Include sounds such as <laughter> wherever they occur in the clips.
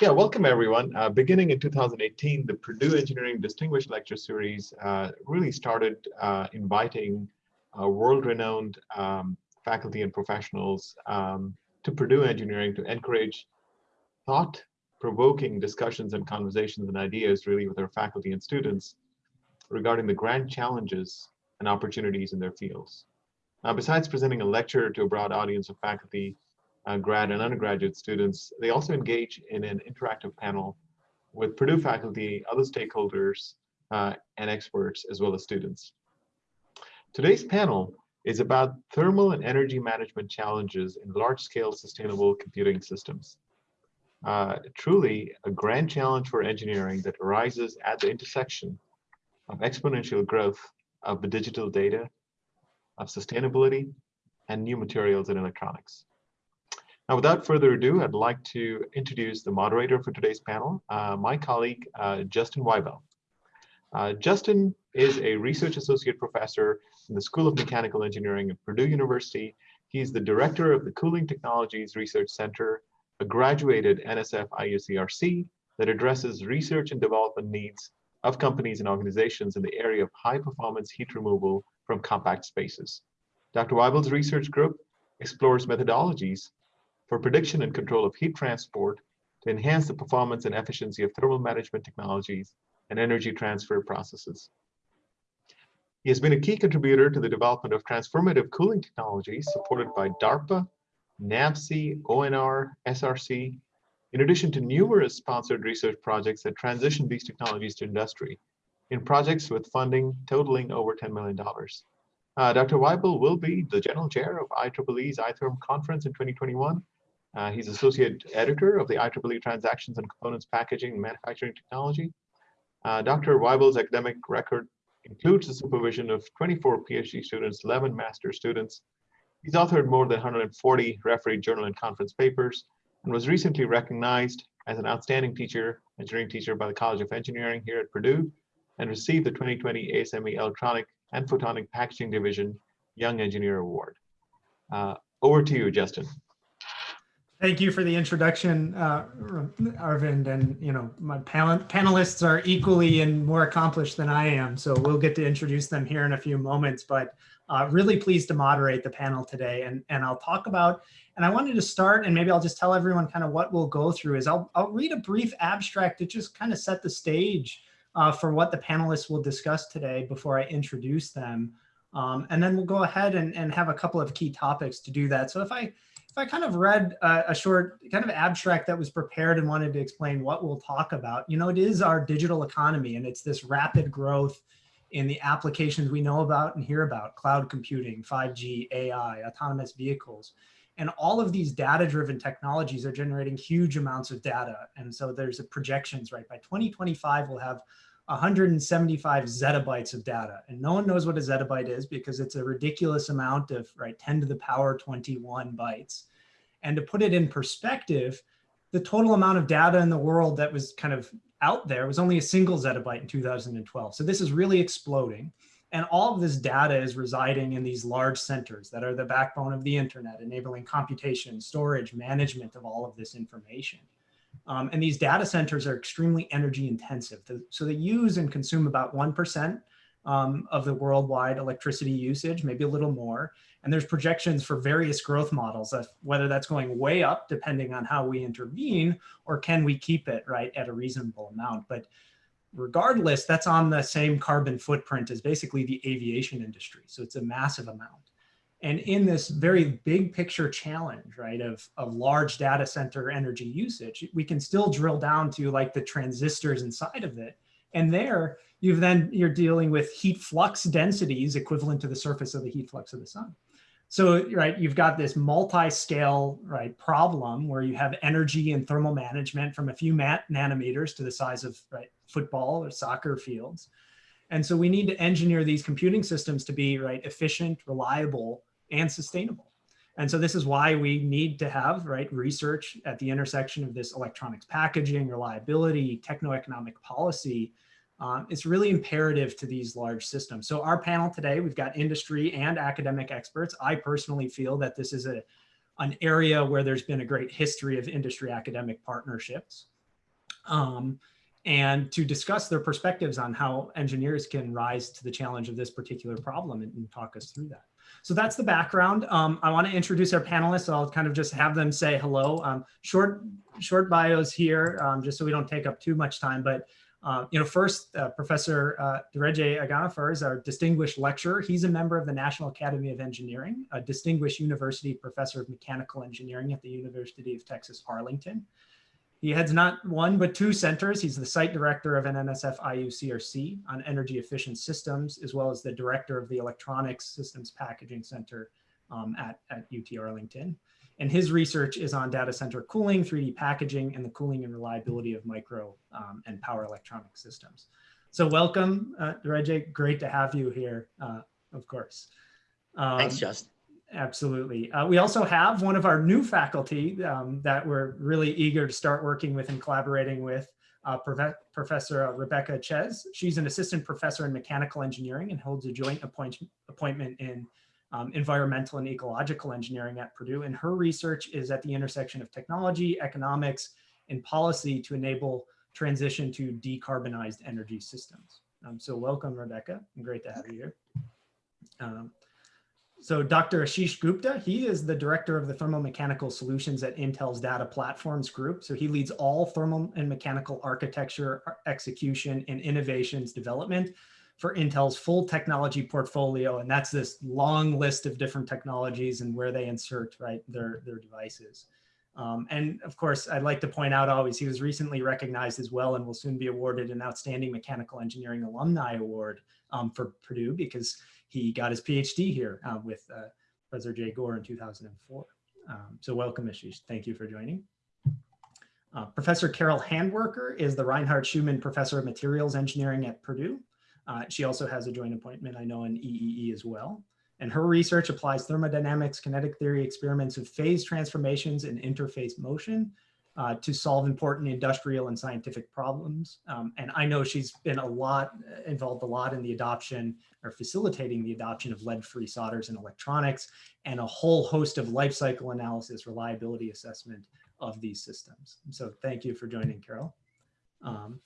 Yeah, welcome everyone. Uh, beginning in 2018, the Purdue Engineering Distinguished Lecture Series uh, really started uh, inviting uh, world-renowned um, faculty and professionals um, to Purdue Engineering to encourage thought-provoking discussions and conversations and ideas really with our faculty and students regarding the grand challenges and opportunities in their fields. Now, besides presenting a lecture to a broad audience of faculty, uh, grad and undergraduate students, they also engage in an interactive panel with Purdue faculty, other stakeholders, uh, and experts, as well as students. Today's panel is about thermal and energy management challenges in large-scale sustainable computing systems. Uh, truly a grand challenge for engineering that arises at the intersection of exponential growth of the digital data, of sustainability, and new materials and electronics. Now, without further ado, I'd like to introduce the moderator for today's panel, uh, my colleague, uh, Justin Weibel. Uh, Justin is a research associate professor in the School of Mechanical Engineering at Purdue University. He's the director of the Cooling Technologies Research Center, a graduated NSF IUCRC that addresses research and development needs of companies and organizations in the area of high performance heat removal from compact spaces. Dr. Weibel's research group explores methodologies for prediction and control of heat transport to enhance the performance and efficiency of thermal management technologies and energy transfer processes. He has been a key contributor to the development of transformative cooling technologies supported by DARPA, NAVSEA, ONR, SRC, in addition to numerous sponsored research projects that transition these technologies to industry in projects with funding totaling over $10 million. Uh, Dr. Weibel will be the general chair of IEEE's iTherm conference in 2021 uh, he's associate editor of the IEEE Transactions and Components Packaging and Manufacturing Technology. Uh, Dr. Weibel's academic record includes the supervision of 24 PhD students, 11 master students. He's authored more than 140 refereed journal and conference papers and was recently recognized as an outstanding teacher, engineering teacher by the College of Engineering here at Purdue and received the 2020 ASME Electronic and Photonic Packaging Division Young Engineer Award. Uh, over to you, Justin. Thank you for the introduction, uh, Arvind. And, you know, my panel panelists are equally and more accomplished than I am. So we'll get to introduce them here in a few moments, but uh, really pleased to moderate the panel today. And, and I'll talk about, and I wanted to start, and maybe I'll just tell everyone kind of what we'll go through is I'll, I'll read a brief abstract to just kind of set the stage uh, for what the panelists will discuss today before I introduce them. Um, and then we'll go ahead and, and have a couple of key topics to do that. So if I if I kind of read a, a, short kind of abstract that was prepared and wanted to explain what we'll talk about, you know, it is our digital economy and it's this rapid growth in the applications we know about and hear about, cloud computing, 5G, AI, autonomous vehicles. And all of these data-driven technologies are generating huge amounts of data. And so there's a projections, right? By 2025, we'll have 175 zettabytes of data. And no one knows what a zettabyte is because it's a ridiculous amount of right 10 to the power 21 bytes. And to put it in perspective, the total amount of data in the world that was kind of out there was only a single zettabyte in 2012. So this is really exploding. And all of this data is residing in these large centers that are the backbone of the internet, enabling computation, storage, management of all of this information. Um, and these data centers are extremely energy intensive. So they use and consume about 1% um, of the worldwide electricity usage, maybe a little more. And there's projections for various growth models of whether that's going way up depending on how we intervene or can we keep it right at a reasonable amount. But regardless, that's on the same carbon footprint as basically the aviation industry. So it's a massive amount. And in this very big picture challenge, right, of, of large data center energy usage, we can still drill down to like the transistors inside of it. And there you've then you're dealing with heat flux densities equivalent to the surface of the heat flux of the sun. So, right, you've got this multi-scale, right, problem where you have energy and thermal management from a few nanometers to the size of, right, football or soccer fields. And so we need to engineer these computing systems to be, right, efficient, reliable, and sustainable. And so this is why we need to have right research at the intersection of this electronics packaging, reliability, techno-economic policy. Um, it's really imperative to these large systems. So our panel today, we've got industry and academic experts. I personally feel that this is a, an area where there's been a great history of industry academic partnerships. um, and to discuss their perspectives on how engineers can rise to the challenge of this particular problem and, and talk us through that. So that's the background. Um, I want to introduce our panelists. I'll kind of just have them say hello. Um, short, short bios here, um, just so we don't take up too much time. But uh, you know, first, uh, Professor uh, Agonafer is our distinguished lecturer. He's a member of the National Academy of Engineering, a distinguished university professor of mechanical engineering at the University of Texas, Arlington. He heads not one, but two centers. He's the site director of an NSF IUCRC on energy efficient systems, as well as the director of the Electronics Systems Packaging Center um, at, at UT Arlington. And his research is on data center cooling, 3D packaging, and the cooling and reliability of micro um, and power electronic systems. So welcome, uh, Dereje. Great to have you here, uh, of course. Um, Thanks, Justin. Absolutely. Uh, we also have one of our new faculty um, that we're really eager to start working with and collaborating with, uh, Prof Professor Rebecca Ciez. She's an assistant professor in mechanical engineering and holds a joint appoint appointment in um, environmental and ecological engineering at Purdue. And her research is at the intersection of technology, economics, and policy to enable transition to decarbonized energy systems. Um, so welcome, Rebecca. Great to have you here. So Dr. Ashish Gupta, he is the director of the thermomechanical solutions at Intel's Data Platforms Group. So he leads all thermal and mechanical architecture, execution, and innovations development for Intel's full technology portfolio. And that's this long list of different technologies and where they insert right their, their devices. Um, and of course, I'd like to point out always, he was recently recognized as well and will soon be awarded an Outstanding Mechanical Engineering Alumni Award um, for Purdue because he got his PhD here uh, with uh, Professor Jay Gore in 2004. Um, so welcome, Ashish. Thank you for joining. Uh, Professor Carol Handwerker is the Reinhardt Schuhmann Professor of Materials Engineering at Purdue. Uh, she also has a joint appointment, I know, in EEE as well. And her research applies thermodynamics, kinetic theory experiments of phase transformations and interface motion uh, to solve important industrial and scientific problems. Um, and I know she's been a lot involved a lot in the adoption or facilitating the adoption of lead-free solders in electronics and a whole host of life cycle analysis, reliability assessment of these systems. So thank you for joining, Carol. Um,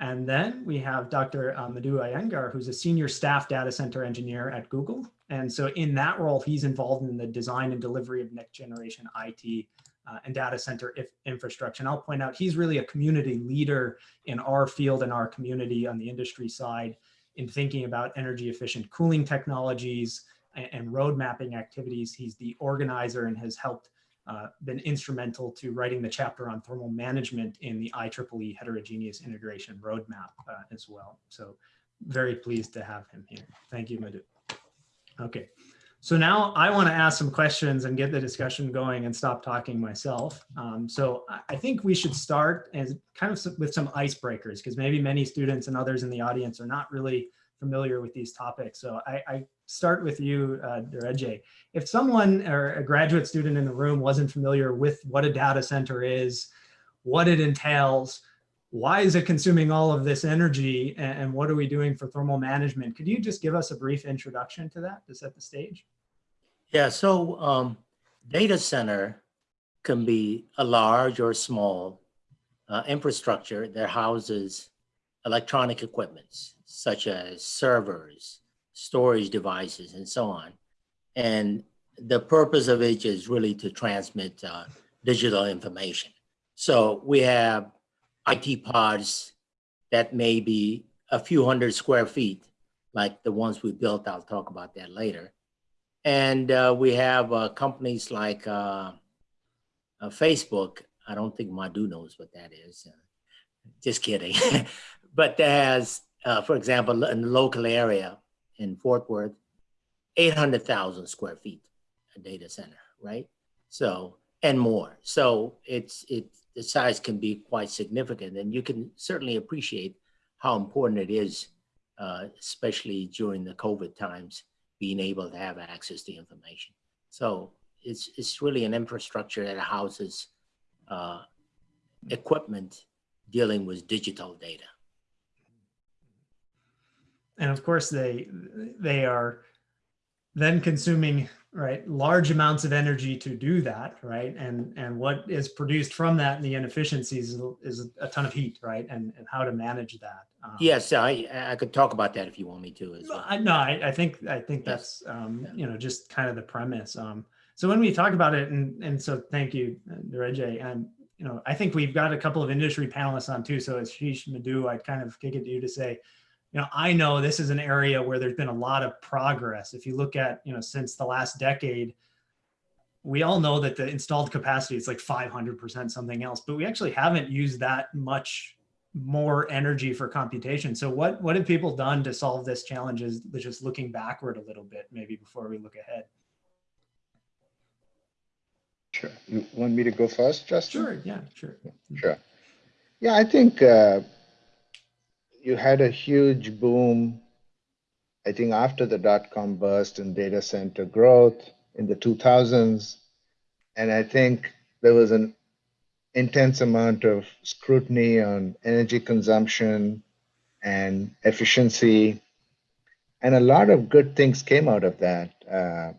and then we have Dr. Uh, Madhu Iyengar, who's a senior staff data center engineer at Google. And so in that role, he's involved in the design and delivery of next generation IT uh, and data center infrastructure. And I'll point out, he's really a community leader in our field and our community on the industry side in thinking about energy efficient cooling technologies and, and road mapping activities. He's the organizer and has helped uh, been instrumental to writing the chapter on thermal management in the IEEE heterogeneous integration roadmap uh, as well. So very pleased to have him here. Thank you, Madhu. Okay, so now I want to ask some questions and get the discussion going and stop talking myself. Um, so I think we should start as kind of with some icebreakers because maybe many students and others in the audience are not really familiar with these topics. So I, I start with you, uh, If someone or a graduate student in the room wasn't familiar with what a data center is, what it entails, why is it consuming all of this energy and, what are we doing for thermal management? Could you just give us a brief introduction to that to set the stage? Yeah, so um, data center can be a large or small uh, infrastructure that houses electronic equipments such as servers, storage devices, and so on. And the purpose of it is really to transmit uh, digital information. So we have IT pods that may be a few hundred square feet, like the ones we built. I'll talk about that later. And uh, we have uh, companies like uh, uh Facebook. I don't think Madhu knows what that is. Uh, just kidding. <laughs> but that has, uh, for example, in the local area in Fort Worth, 800,000 square feet a data center, right? So, and more. So it's, it, the size can be quite significant and you can certainly appreciate how important it is, especially during the COVID times, being able to have access to information. So it's, it's really an infrastructure that houses uh, equipment dealing with digital data. And of course, they they are then consuming right, large amounts of energy to do that, right? And and what is produced from that and the inefficiencies is, a ton of heat, right? And and how to manage that. Um, Yes, I, I could talk about that if you want me to as No, well. I, no, I, I think I think Yes. that's um, Yeah. you know just kind of the premise. Um, so when we talk about it, and and so thank you, Reggie. And you know, I think we've got a couple of industry panelists on too. So Ashish Madhu, I'd kind of kick it to you to say, you know, I know this is an area where there's been a lot of progress. If you look at you know since the last decade, we all know that the installed capacity is like 500% something else, but we actually haven't used that much more energy for computation. So what, what have people done to solve this challenge is just looking backward a little bit, maybe before we look ahead. Sure. You want me to go first, Justin? Sure, yeah, sure. Sure. Yeah, I think uh, you had a huge boom, I think after the dot-com burst and data center growth in the 2000s. And I think there was an intense amount of scrutiny on energy consumption and efficiency. And a lot of good things came out of that uh,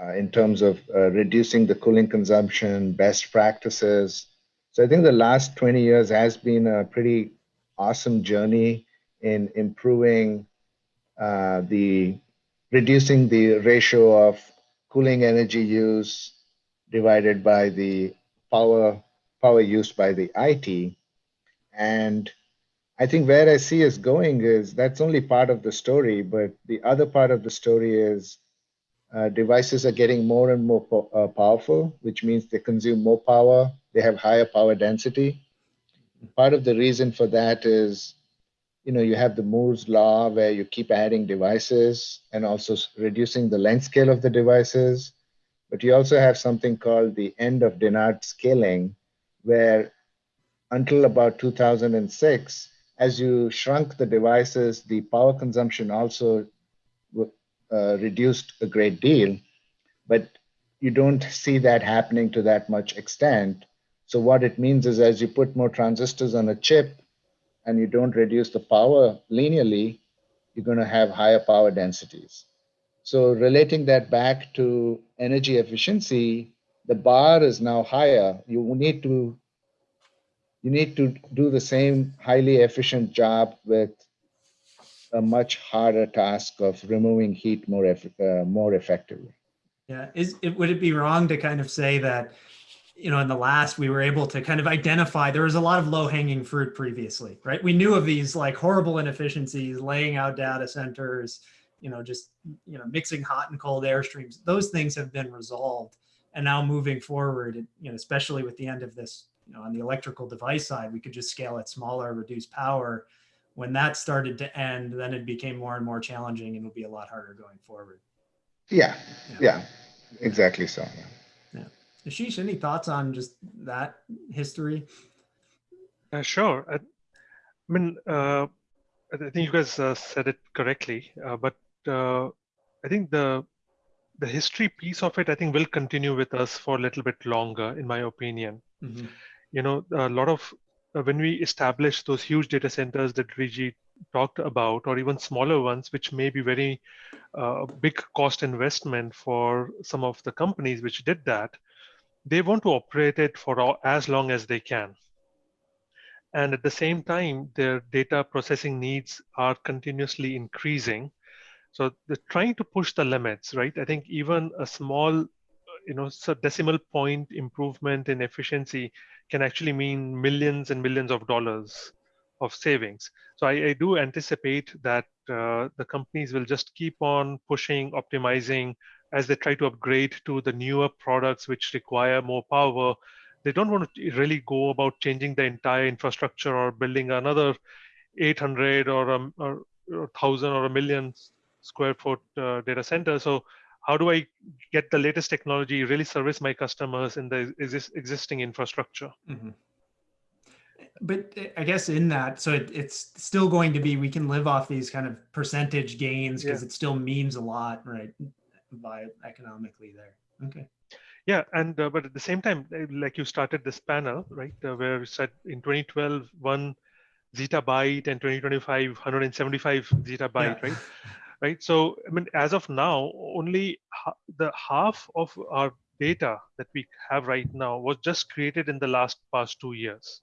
uh, in terms of uh, reducing the cooling consumption, best practices. So I think the last 20 years has been a pretty awesome journey in improving uh, the reducing the ratio of cooling energy use divided by the power power used by the IT. And I think where I see us going is that's only part of the story, but the other part of the story is uh, devices are getting more and more po- uh, powerful, which means they consume more power, they have higher power density. Part of the reason for that is, you know, you have the Moore's law where you keep adding devices and also reducing the length scale of the devices. But you also have something called the end of Dennard scaling, where until about 2006, as you shrunk the devices, the power consumption also uh, reduced a great deal. But you don't see that happening to that much extent. So what it means is as you put more transistors on a chip and you don't reduce the power linearly, you're going to have higher power densities. So relating that back to energy efficiency, the bar is now higher. You need to you need to do the same highly efficient job with a much harder task of removing heat more uh, more effectively. Yeah, is it, would it be wrong to kind of say that, you know, in the last, we were able to kind of identify, there was a lot of low hanging fruit previously, right? We knew of these like horrible inefficiencies, laying out data centers, you know, just, you know, mixing hot and cold air streams. Those things have been resolved. And now moving forward, you know, especially with the end of this, you know, on the electrical device side, we could just scale it smaller, reduce power. When that started to end, then it became more and more challenging and it'll be a lot harder going forward. Yeah, Yeah. yeah, exactly so. yeah. Ashish, any thoughts on just that history? Uh, sure. I, I mean, uh, I think you guys uh, said it correctly, uh, but uh, I think the the history piece of it, I think, will continue with us for a little bit longer, in my opinion. Mhm. You know, a lot of uh, when we establish those huge data centers that Riji talked about, or even smaller ones, which may be very uh, big cost investment for some of the companies which did that, they want to operate it for all, as long as they can and at the same time their data processing needs are continuously increasing so they're trying to push the limits right? I think even a small you know so decimal point improvement in efficiency can actually mean millions and millions of dollars of savings. So i, I do anticipate that uh, the companies will just keep on pushing optimizing as they try to upgrade to the newer products which require more power. They don't want to really go about changing the entire infrastructure or building another 800 or a, or, or 1000 or a million square foot uh, data center so how do i get the latest technology really service my customers in the exis- existing infrastructure Mhm. But uh, I guess in that, so it, it's still going to be, we can live off these kind of percentage gains because it still means a lot, right? By economically there. Okay. yeah and uh, but at the same time uh, like you started this panel right uh, where you said in 2012 one zettabyte and 2025 175 zettabyte Yeah. right <laughs> right? So, I mean, as of now, only ha- the half of our data that we have right now was just created in the last past two years.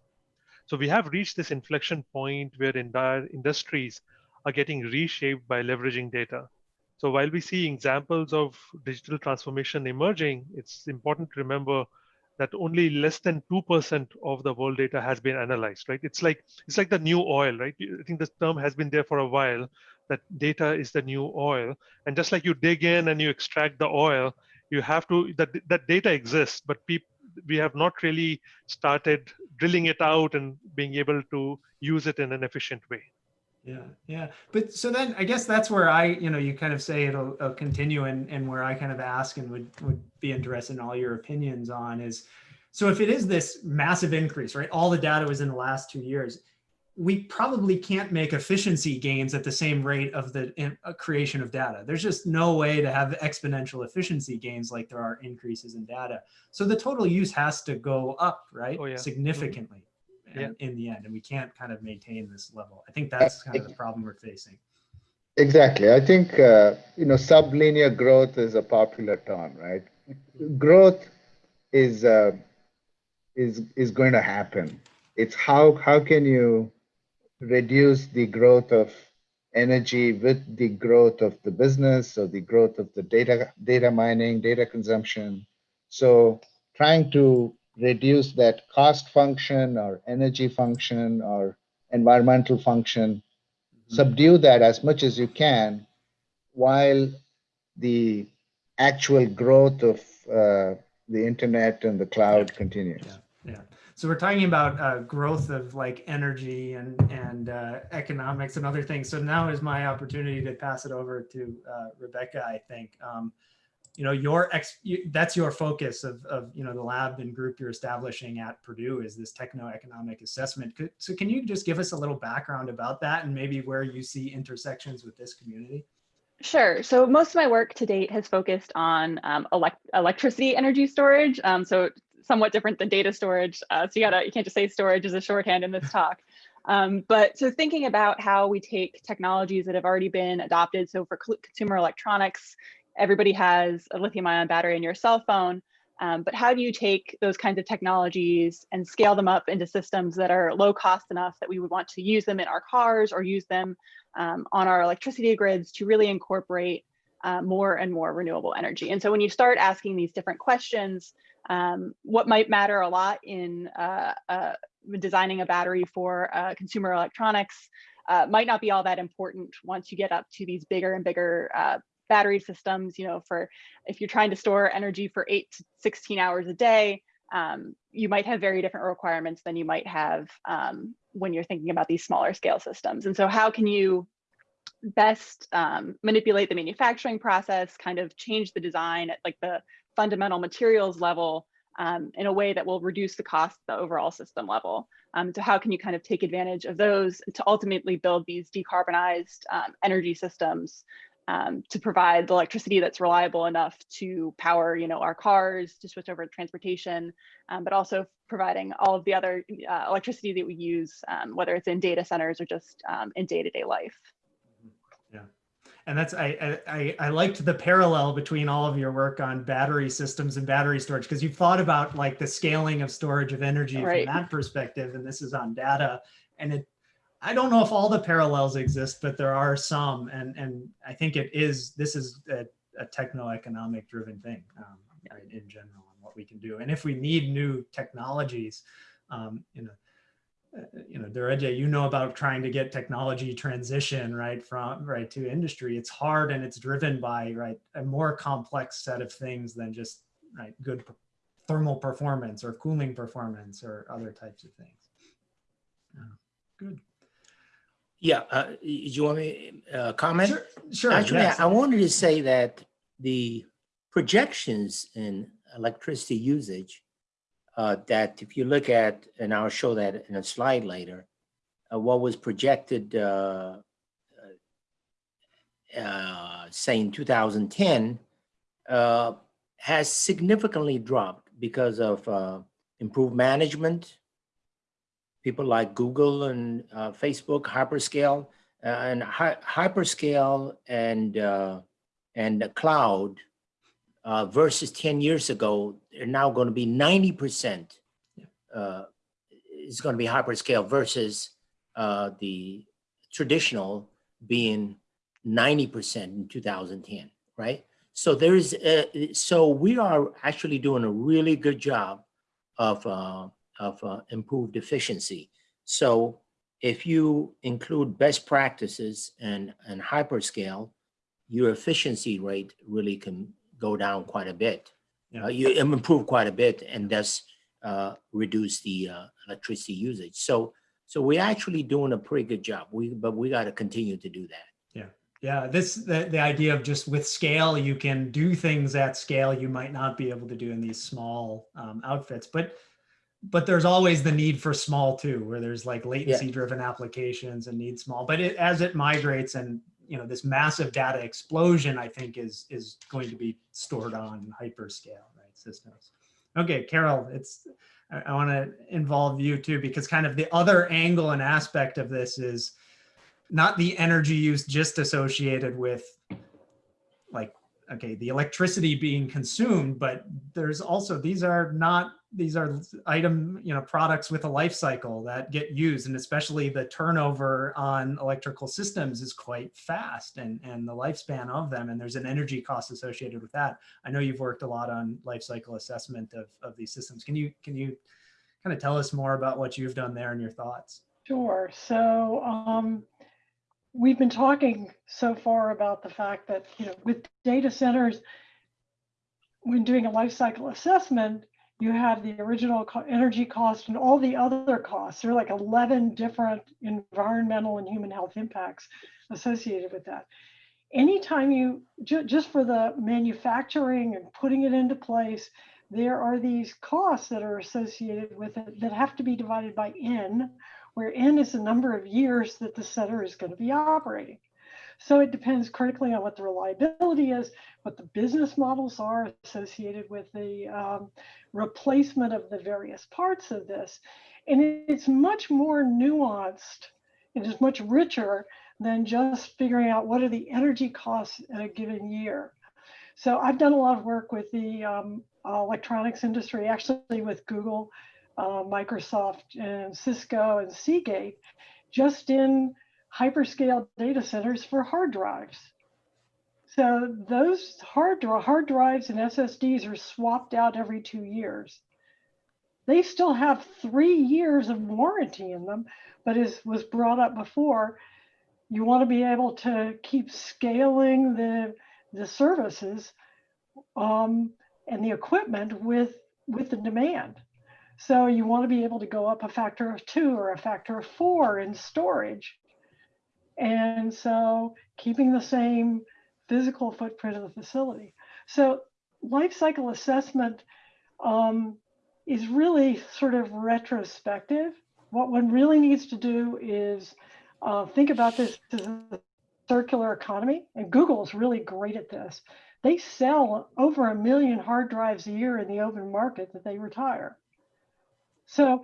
So we have reached this inflection point where entire industries are getting reshaped by leveraging data. So while we see examples of digital transformation emerging, it's important to remember that only less than 2% of the world data has been analyzed, right? It's like it's like the new oil, right? I think this term has been there for a while, that data is the new oil. And just like you dig in and you extract the oil, you have to, that, that data exists, but we have not really started drilling it out and being able to use it in an efficient way. Yeah, yeah. But so then I guess that's where I, you know, you kind of say it'll, it'll continue and, and where I kind of ask and would, would be interested in all your opinions on is, so if it is this massive increase, right? All the data was in the last two years. We probably can't make efficiency gains at the same rate of the in, uh, creation of data. There's just no way to have exponential efficiency gains like there are increases in data. So the total use has to go up, right? Oh, yeah. Significantly Yeah. in, in the end, and we can't kind of maintain this level. I think that's kind of the problem we're facing. Exactly. I think, uh, you know, sublinear growth is a popular term, right? Growth is, uh, is, is going to happen. It's how, how can you reduce the growth of energy with the growth of the business or the growth of the data, data mining, data consumption. So trying to reduce that cost function or energy function or environmental function subdue that as much as you can while the actual growth of uh, the internet and the cloud continues. Yeah. So we're talking about uh, growth of like energy and and uh, economics and other things. So now is my opportunity to pass it over to uh, Rebecca. I think um, you know your ex you, that's your focus of of you know the lab and group you're establishing at Purdue is this techno-economic assessment. So can you just give us a little background about that and maybe where you see intersections with this community? Sure. So most of my work to date has focused on um, elect electricity energy storage. Um, so somewhat different than data storage. Uh, so you gotta you can't just say storage as a shorthand in this talk. Um, but so thinking about how we take technologies that have already been adopted. So for consumer electronics, everybody has a lithium ion battery in your cell phone. Um, but how do you take those kinds of technologies and scale them up into systems that are low cost enough that we would want to use them in our cars or use them um, on our electricity grids to really incorporate uh, more and more renewable energy. And so when you start asking these different questions, um, what might matter a lot in uh, uh, designing a battery for uh, consumer electronics uh, might not be all that important once you get up to these bigger and bigger uh, battery systems, you know, for if you're trying to store energy for eight to 16 hours a day, um, you might have very different requirements than you might have um, when you're thinking about these smaller scale systems. And so how can you best um, manipulate the manufacturing process, kind of change the design at like the fundamental materials level um, in a way that will reduce the cost at the overall system level. Um, so how can you kind of take advantage of those to ultimately build these decarbonized um, energy systems um, to provide the electricity that's reliable enough to power, you know, our cars, to switch over to transportation, um, but also providing all of the other uh, electricity that we use, um, whether it's in data centers or just in day-to-day -day life. And that's I, I I liked the parallel between all of your work on battery systems and battery storage because you've thought about like the scaling of storage of energy Right. from that perspective, and this is on data, and it I don't know if all the parallels exist, but there are some, and and I think it is. This is a, a techno-economic driven thing, um, right, in general, and what we can do. And if we need new technologies, um, you know, you know, Dereje, you know about trying to get technology transition right from right to industry. It's hard and it's driven by right a more complex set of things than just right good thermal performance or cooling performance or other types of things. Uh, good. Yeah, uh, you want me uh, comment? Sure. Sure. Actually, yes. I wanted to say that the projections in electricity usage uh, that if you look at, and I'll show that in a slide later, uh, what was projected, uh, uh, uh, say in 2010, uh, has significantly dropped because of improved management. People like Google and Facebook, hyperscale, and hy- hyperscale and and the cloud uh, versus 10 years ago, they're now going to be 90% uh, is going to be hyperscale versus uh, the traditional being 90% in 2010, right? So there's, uh, so we are actually doing a really good job of, uh, of uh, improved efficiency. So if you include best practices and, and hyperscale, your efficiency rate really can go down quite a bit. Yeah. Uh, you improve quite a bit and thus uh, reduce the uh, electricity usage. So, so we're actually doing a pretty good job. We, but we got to continue to do that. Yeah, yeah. this the, the idea of just with scale, you can do things at scale you might not be able to do in these small um, outfits. But but there's always the need for small too, where there's like latency driven applications and need small. But it, as it migrates and you know this massive data explosion, I think is is going to be stored on hyperscale right systems. Okay, Carol, it's I, I want to involve you too because kind of the other angle and aspect of this is not the energy use just associated with like okay the electricity being consumed but there's also these are not these are item you know products with a life cycle that get used and especially the turnover on electrical systems is quite fast and and the lifespan of them and there's an energy cost associated with that. I know you've worked a lot on life cycle assessment of, of these systems. Can you can you kind of tell us more about what you've done there and your thoughts? Sure. So um, we've been talking so far about the fact that, you know, with data centers, when doing a life cycle assessment, you have the original co- energy cost and all the other costs. There are like 11 different environmental and human health impacts associated with that. Anytime you, ju- just for the manufacturing and putting it into place, there are these costs that are associated with it that have to be divided by N, where N is the number of years that the center is going to be operating. So it depends critically on what the reliability is, what the business models are associated with the um, replacement of the various parts of this. And it's much more nuanced. It is much richer than just figuring out what are the energy costs in a given year. So I've done a lot of work with the um, electronics industry, actually with Google, uh, Microsoft, and Cisco and Seagate, just in hyperscale data centers for hard drives. So those hard, hard drives and SSDs are swapped out every two years. They still have three years of warranty in them, but as was brought up before, you want to be able to keep scaling the, the services um, and the equipment with, with the demand. So you want to be able to go up a factor of two or a factor of four in storage. And so keeping the same physical footprint of the facility. So life cycle assessment um, is really sort of retrospective. What one really needs to do is uh, think about this as a circular economy. And Google is really great at this. They sell over a million hard drives a year in the open market that they retire. So,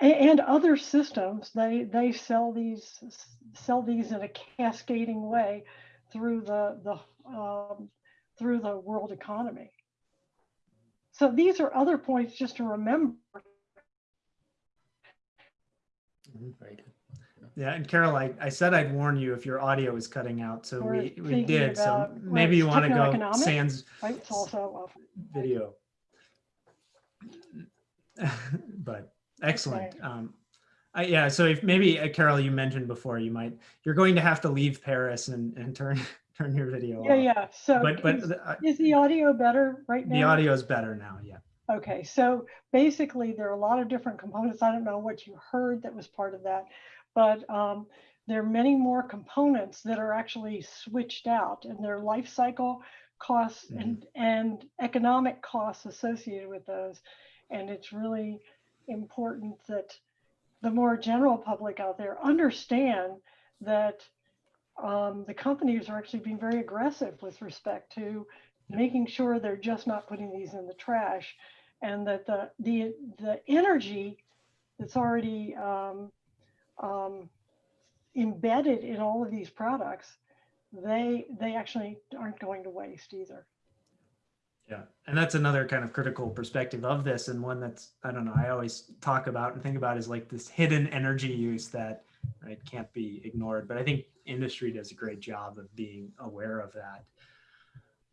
and other systems, they they sell these sell these in a cascading way through the the um, through the world economy. So these are other points just to remember. Very good. Yeah, and Carol, I, I said I'd warn you if your audio is cutting out, so We're we, we did. So maybe you want to go sans Right? Video. <laughs> But excellent. Um, I, yeah, so if maybe uh, Carol, you mentioned before, you might, you're going to have to leave Paris and, and turn, <laughs> turn your video yeah off. yeah. So But, but is, the, uh, is the audio better right now? the audio is better now, yeah. Okay, so basically there are a lot of different components. I don't know what you heard that was part of that, but um, there are many more components that are actually switched out and their life cycle costs and, and economic costs associated with those. And it's really important that the more general public out there understand that um, the companies are actually being very aggressive with respect to making sure they're just not putting these in the trash and that the the the energy that's already um, um, embedded in all of these products, they they actually aren't going to waste either. Yeah, and that's another kind of critical perspective of this, and one that's I don't know. I always talk about and think about is like this hidden energy use that right can't be ignored. But I think industry does a great job of being aware of that.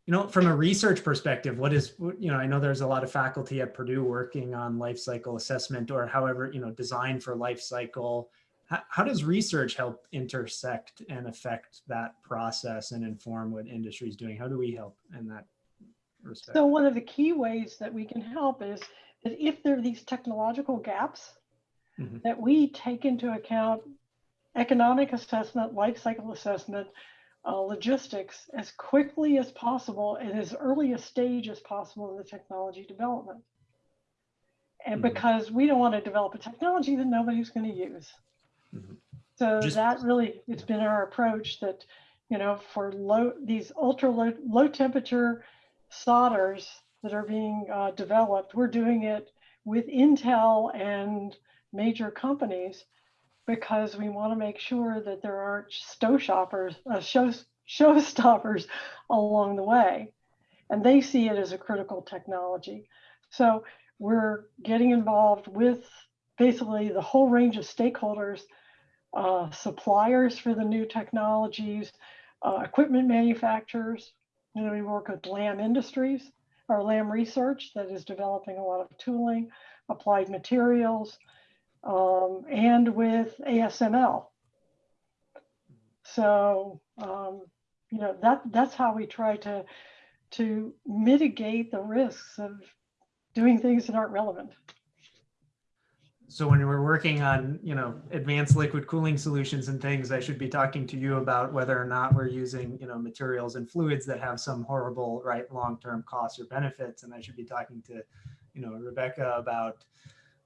You know, from a research perspective, what is you know I know there's a lot of faculty at Purdue working on life cycle assessment or however you know design for life cycle. How, how does research help intersect and affect that process and inform what industry is doing? How do we help in that respect? So one of the key ways that we can help is that if there are these technological gaps, Mhm. that we take into account economic assessment, life cycle assessment, uh, logistics as quickly as possible and as early a stage as possible in the technology development. And Mhm. because we don't want to develop a technology that nobody's going to use. Mhm. So Just- that really, it's been our approach that, you know, for low, these ultra low, low temperature solders that are being uh, developed, we're doing it with Intel and major companies because we want to make sure that there aren't show shoppers, uh, show, showstoppers <laughs> along the way. And they see it as a critical technology. So we're getting involved with basically the whole range of stakeholders, uh, suppliers for the new technologies, uh, equipment manufacturers. Know, we work with Lam Industries or Lam Research that is developing a lot of tooling, applied materials, um, and with ASML. So, um, you know, that that's how we try to to mitigate the risks of doing things that aren't relevant. So when we're working on, you know, advanced liquid cooling solutions and things, I should be talking to you about whether or not we're using, you know, materials and fluids that have some horrible, right, long-term costs or benefits. And I should be talking to, you know, Rebecca about,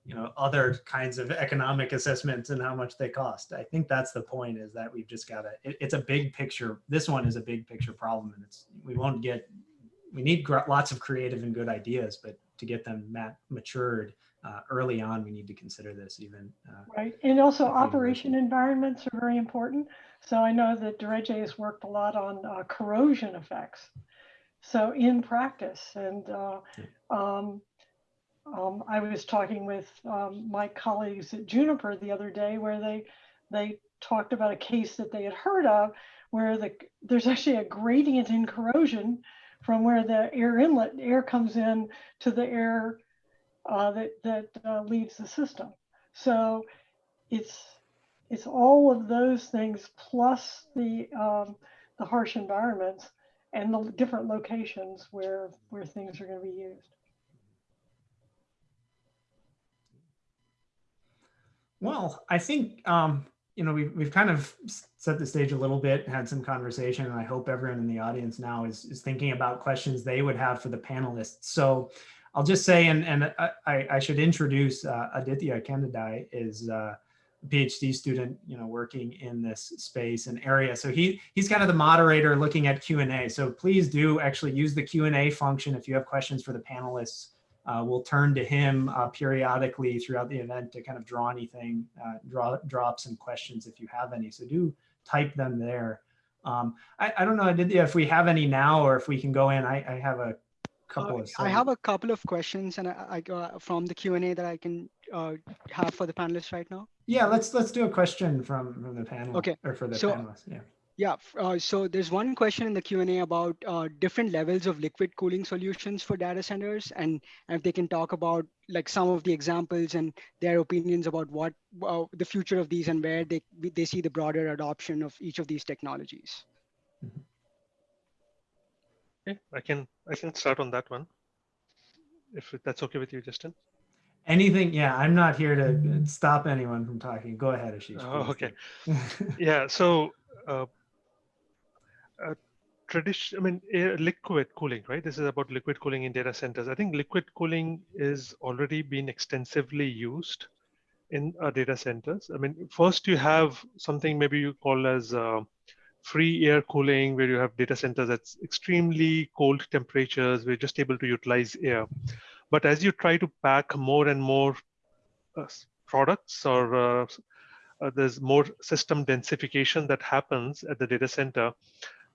you know, other kinds of economic assessments and how much they cost. I think that's the point is that we've just got to, it, it's a big picture. This one is a big picture problem and it's, we won't get, we need lots of creative and good ideas, but to get them mat- matured, uh, early on, we need to consider this even. Uh, Right, and also operation environments are very important. So I know that Dereje has worked a lot on uh, corrosion effects. So in practice, and uh, um, um, I was talking with um, my colleagues at Juniper the other day where they they talked about a case that they had heard of where the there's actually a gradient in corrosion from where the air inlet air comes in to the air uh, that that uh, leaves the system. So it's it's all of those things plus the um, the harsh environments and the different locations where where things are going to be used. Well, I think um, you know we've we've kind of set the stage a little bit, had some conversation, and I hope everyone in the audience now is is thinking about questions they would have for the panelists. So I'll just say, and and I, I should introduce uh, Aditya Candidai is uh, a PhD student, you know, working in this space and area. So he he's kind of the moderator looking at Q and A. So please do actually use the Q and A function if you have questions for the panelists. Uh, we'll turn to him uh, periodically throughout the event to kind of draw anything, uh, draw, draw up some questions if you have any. So do type them there. Um, I, I don't know, Aditya, if we have any now or if we can go in. I, I have a couple Uh, of. I have a couple of questions and I, I uh, from the Q and A that I can uh, have for the panelists right now. Yeah, let's let's do a question from from the panel. Okay, Or for the so- panelists. Yeah. Yeah, uh, so there's one question in the Q and A about uh, different levels of liquid cooling solutions for data centers, and if they can talk about like some of the examples and their opinions about what uh, the future of these and where they they see the broader adoption of each of these technologies. Okay, I can I can start on that one. If that's okay with you, Justin. Anything? Yeah, I'm not here to stop anyone from talking. Go ahead, Ashish. Oh, please okay. <laughs> Yeah. So, uh, uh, tradition. I mean, air, liquid cooling, right? This is about liquid cooling in data centers. I think liquid cooling is already been extensively used in uh, data centers. I mean, first you have something maybe you call as uh, free air cooling, where you have data centers at extremely cold temperatures. We're just able to utilize air. But as you try to pack more and more uh, products or uh, uh, there's more system densification that happens at the data center.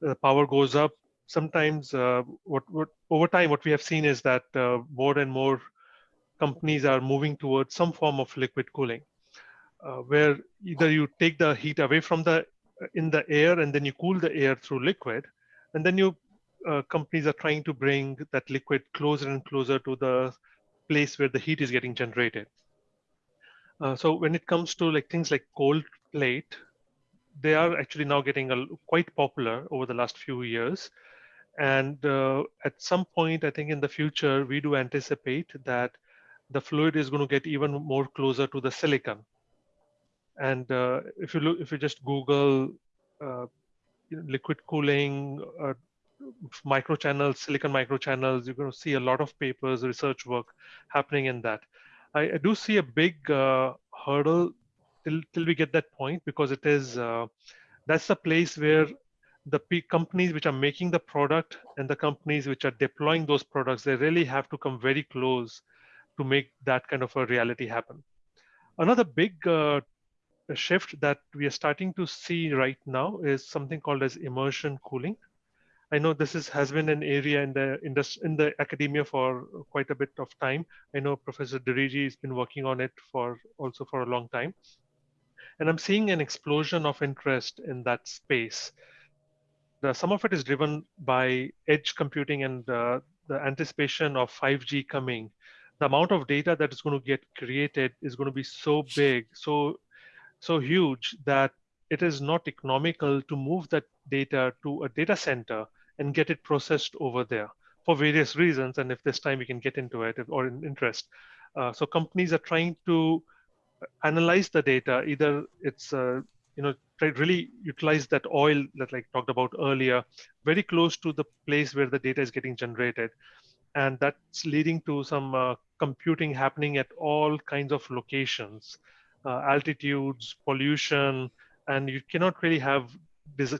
The power goes up. Sometimes, uh, what, what over time, what we have seen is that uh, more and more companies are moving towards some form of liquid cooling, uh, where either you take the heat away from the in the air and then you cool the air through liquid, and then you uh, companies are trying to bring that liquid closer and closer to the place where the heat is getting generated. Uh, so when it comes to like things like cold plate, they are actually now getting a, quite popular over the last few years. And uh, at some point, I think in the future, we do anticipate that the fluid is going to get even more closer to the silicon. And uh, if you look, if you just Google uh, liquid cooling, uh, microchannels, silicon microchannels, you're going to see a lot of papers, research work happening in that. I, I do see a big hurdle till, till we get that point because it is, uh, that's the place where the companies which are making the product and the companies which are deploying those products, they really have to come very close to make that kind of a reality happen. Another big uh, shift that we are starting to see right now is something called as immersion cooling. I know this is, has been an area in the, in the in the academia for quite a bit of time. I know Professor Dereje has been working on it for also for a long time. And I'm seeing an explosion of interest in that space. The, some of it is driven by edge computing and uh, the anticipation of 5G coming. The amount of data that is going to get created is going to be so big, so so huge that it is not economical to move that data to a data center and get it processed over there for various reasons. And if this time we can get into it or in interest. Uh, so companies are trying to analyze the data. Either it's, uh, you know, really utilize that oil that like talked about earlier, very close to the place where the data is getting generated. And that's leading to some uh, computing happening at all kinds of locations, altitudes, pollution, and you cannot really have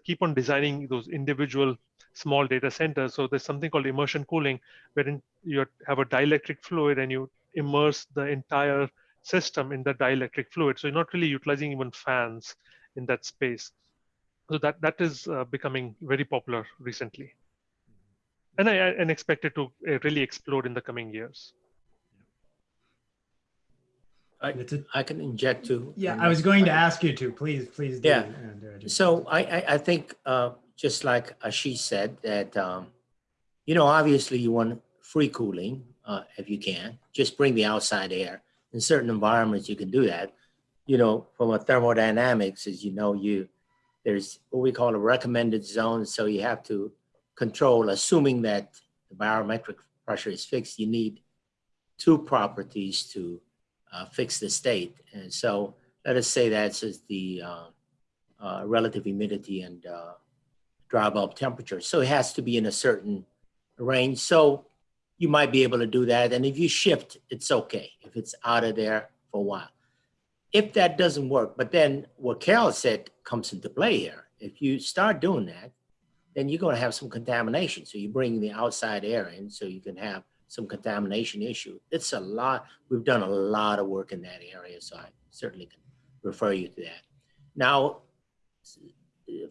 keep on designing those individual small data centers. So there's something called immersion cooling, wherein you have a dielectric fluid and you immerse the entire system in the dielectric fluid. So you're not really utilizing even fans in that space. So that that is uh, becoming very popular recently, and I and expect it to uh, really explode in the coming years. I, I can inject too. Yeah, I was going to ask you to, please, please. do, Yeah. and, uh, just- So I, I, I think, uh, just like Ashish said, that, um, you know, obviously you want free cooling, uh, if you can, just bring the outside air. In certain environments, you can do that. You know, from a thermodynamics, as you know, you, there's what we call a recommended zone. So you have to control, assuming that the barometric pressure is fixed, you need two properties to uh, fix the state. And so let us say that's just the uh, uh, relative humidity and uh, dry bulb temperature. So it has to be in a certain range. So you might be able to do that. And if you shift, it's okay if it's out of there for a while. If that doesn't work, but then what Carol said comes into play here. If you start doing that, then you're going to have some contamination. So you bring the outside air in so you can have some contamination issue. It's a lot. We've done a lot of work in that area, so I certainly can refer you to that. Now,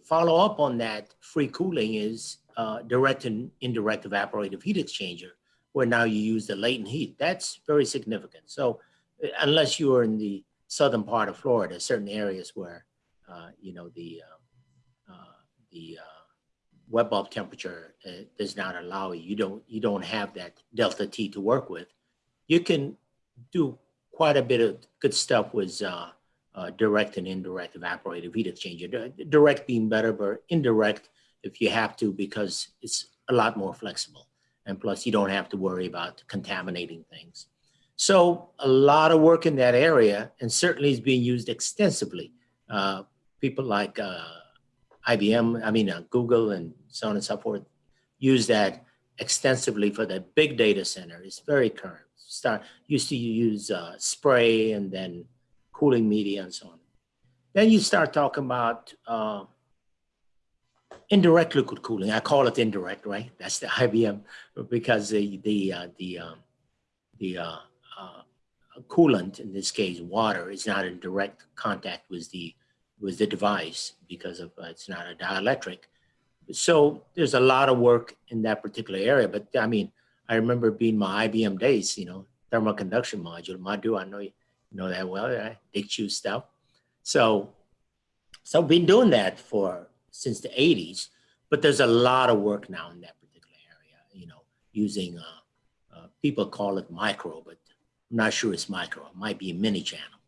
follow up on that free cooling is uh, direct and indirect evaporative heat exchanger, where now you use the latent heat. That's very significant. So uh, unless you are in the southern part of Florida, certain areas where, uh, you know, the, uh, uh the wet bulb temperature uh, does not allow you, you don't, you don't have that delta T to work with, you can do quite a bit of good stuff with uh, uh, direct and indirect evaporative heat exchanger. Direct being better, but indirect if you have to because it's a lot more flexible. And plus you don't have to worry about contaminating things. So a lot of work in that area and certainly is being used extensively. Uh, people like uh, IBM, I mean, uh, Google and so on and so forth, use that extensively for the big data center. It's very current. Start used to use uh, spray and then cooling media and so on. Then you start talking about uh, indirect liquid cooling. I call it indirect, right? That's the <laughs> IBM because the the uh, the um, the uh, uh, coolant, in this case, water, is not in direct contact with the with the device because of uh, it's not a dielectric. So there's a lot of work in that particular area. But I mean, I remember being my IBM days, you know, thermal conduction module, Madhu, I know you know that well, right? DIGQ stuff. So, so I've been doing that for since the 80s, but there's a lot of work now in that particular area, you know, using, uh, uh, people call it micro, but I'm not sure it's micro, it might be mini channel.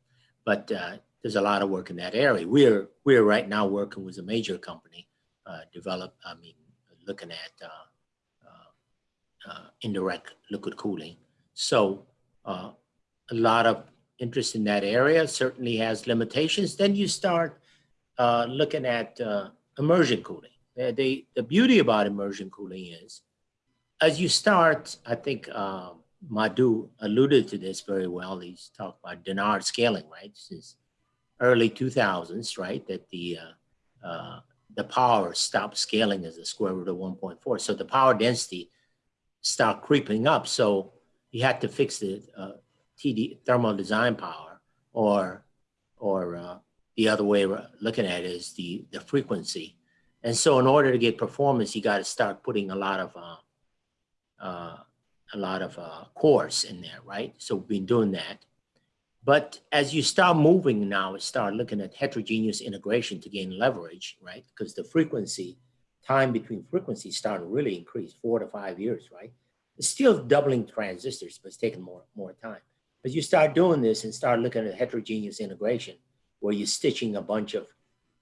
But uh, there's a lot of work in that area. We're, we're right now working with a major company, develop, I mean, looking at uh, uh, uh, indirect liquid cooling. So uh, a lot of interest in that area certainly has limitations. Then you start uh, looking at uh, immersion cooling. The beauty about immersion cooling is, as you start, I think uh, Madhu alluded to this very well. He's talked about Dennard scaling, right? Since early 2000s, right? That the uh, uh, the power stopped scaling as the square root of 1.4. So the power density start creeping up. So you had to fix the uh, TD thermal design power, or or uh, the other way of looking at it is the the frequency. And so, in order to get performance, you got to start putting a lot of uh, uh, a lot of uh, cores in there, right? So we've been doing that. But as you start moving now, start looking at heterogeneous integration to gain leverage, right? Because the frequency, time between frequencies start to really increase, four to five years, right? It's still doubling transistors, but it's taking more, more time. But you start doing this and start looking at heterogeneous integration, where you're stitching a bunch of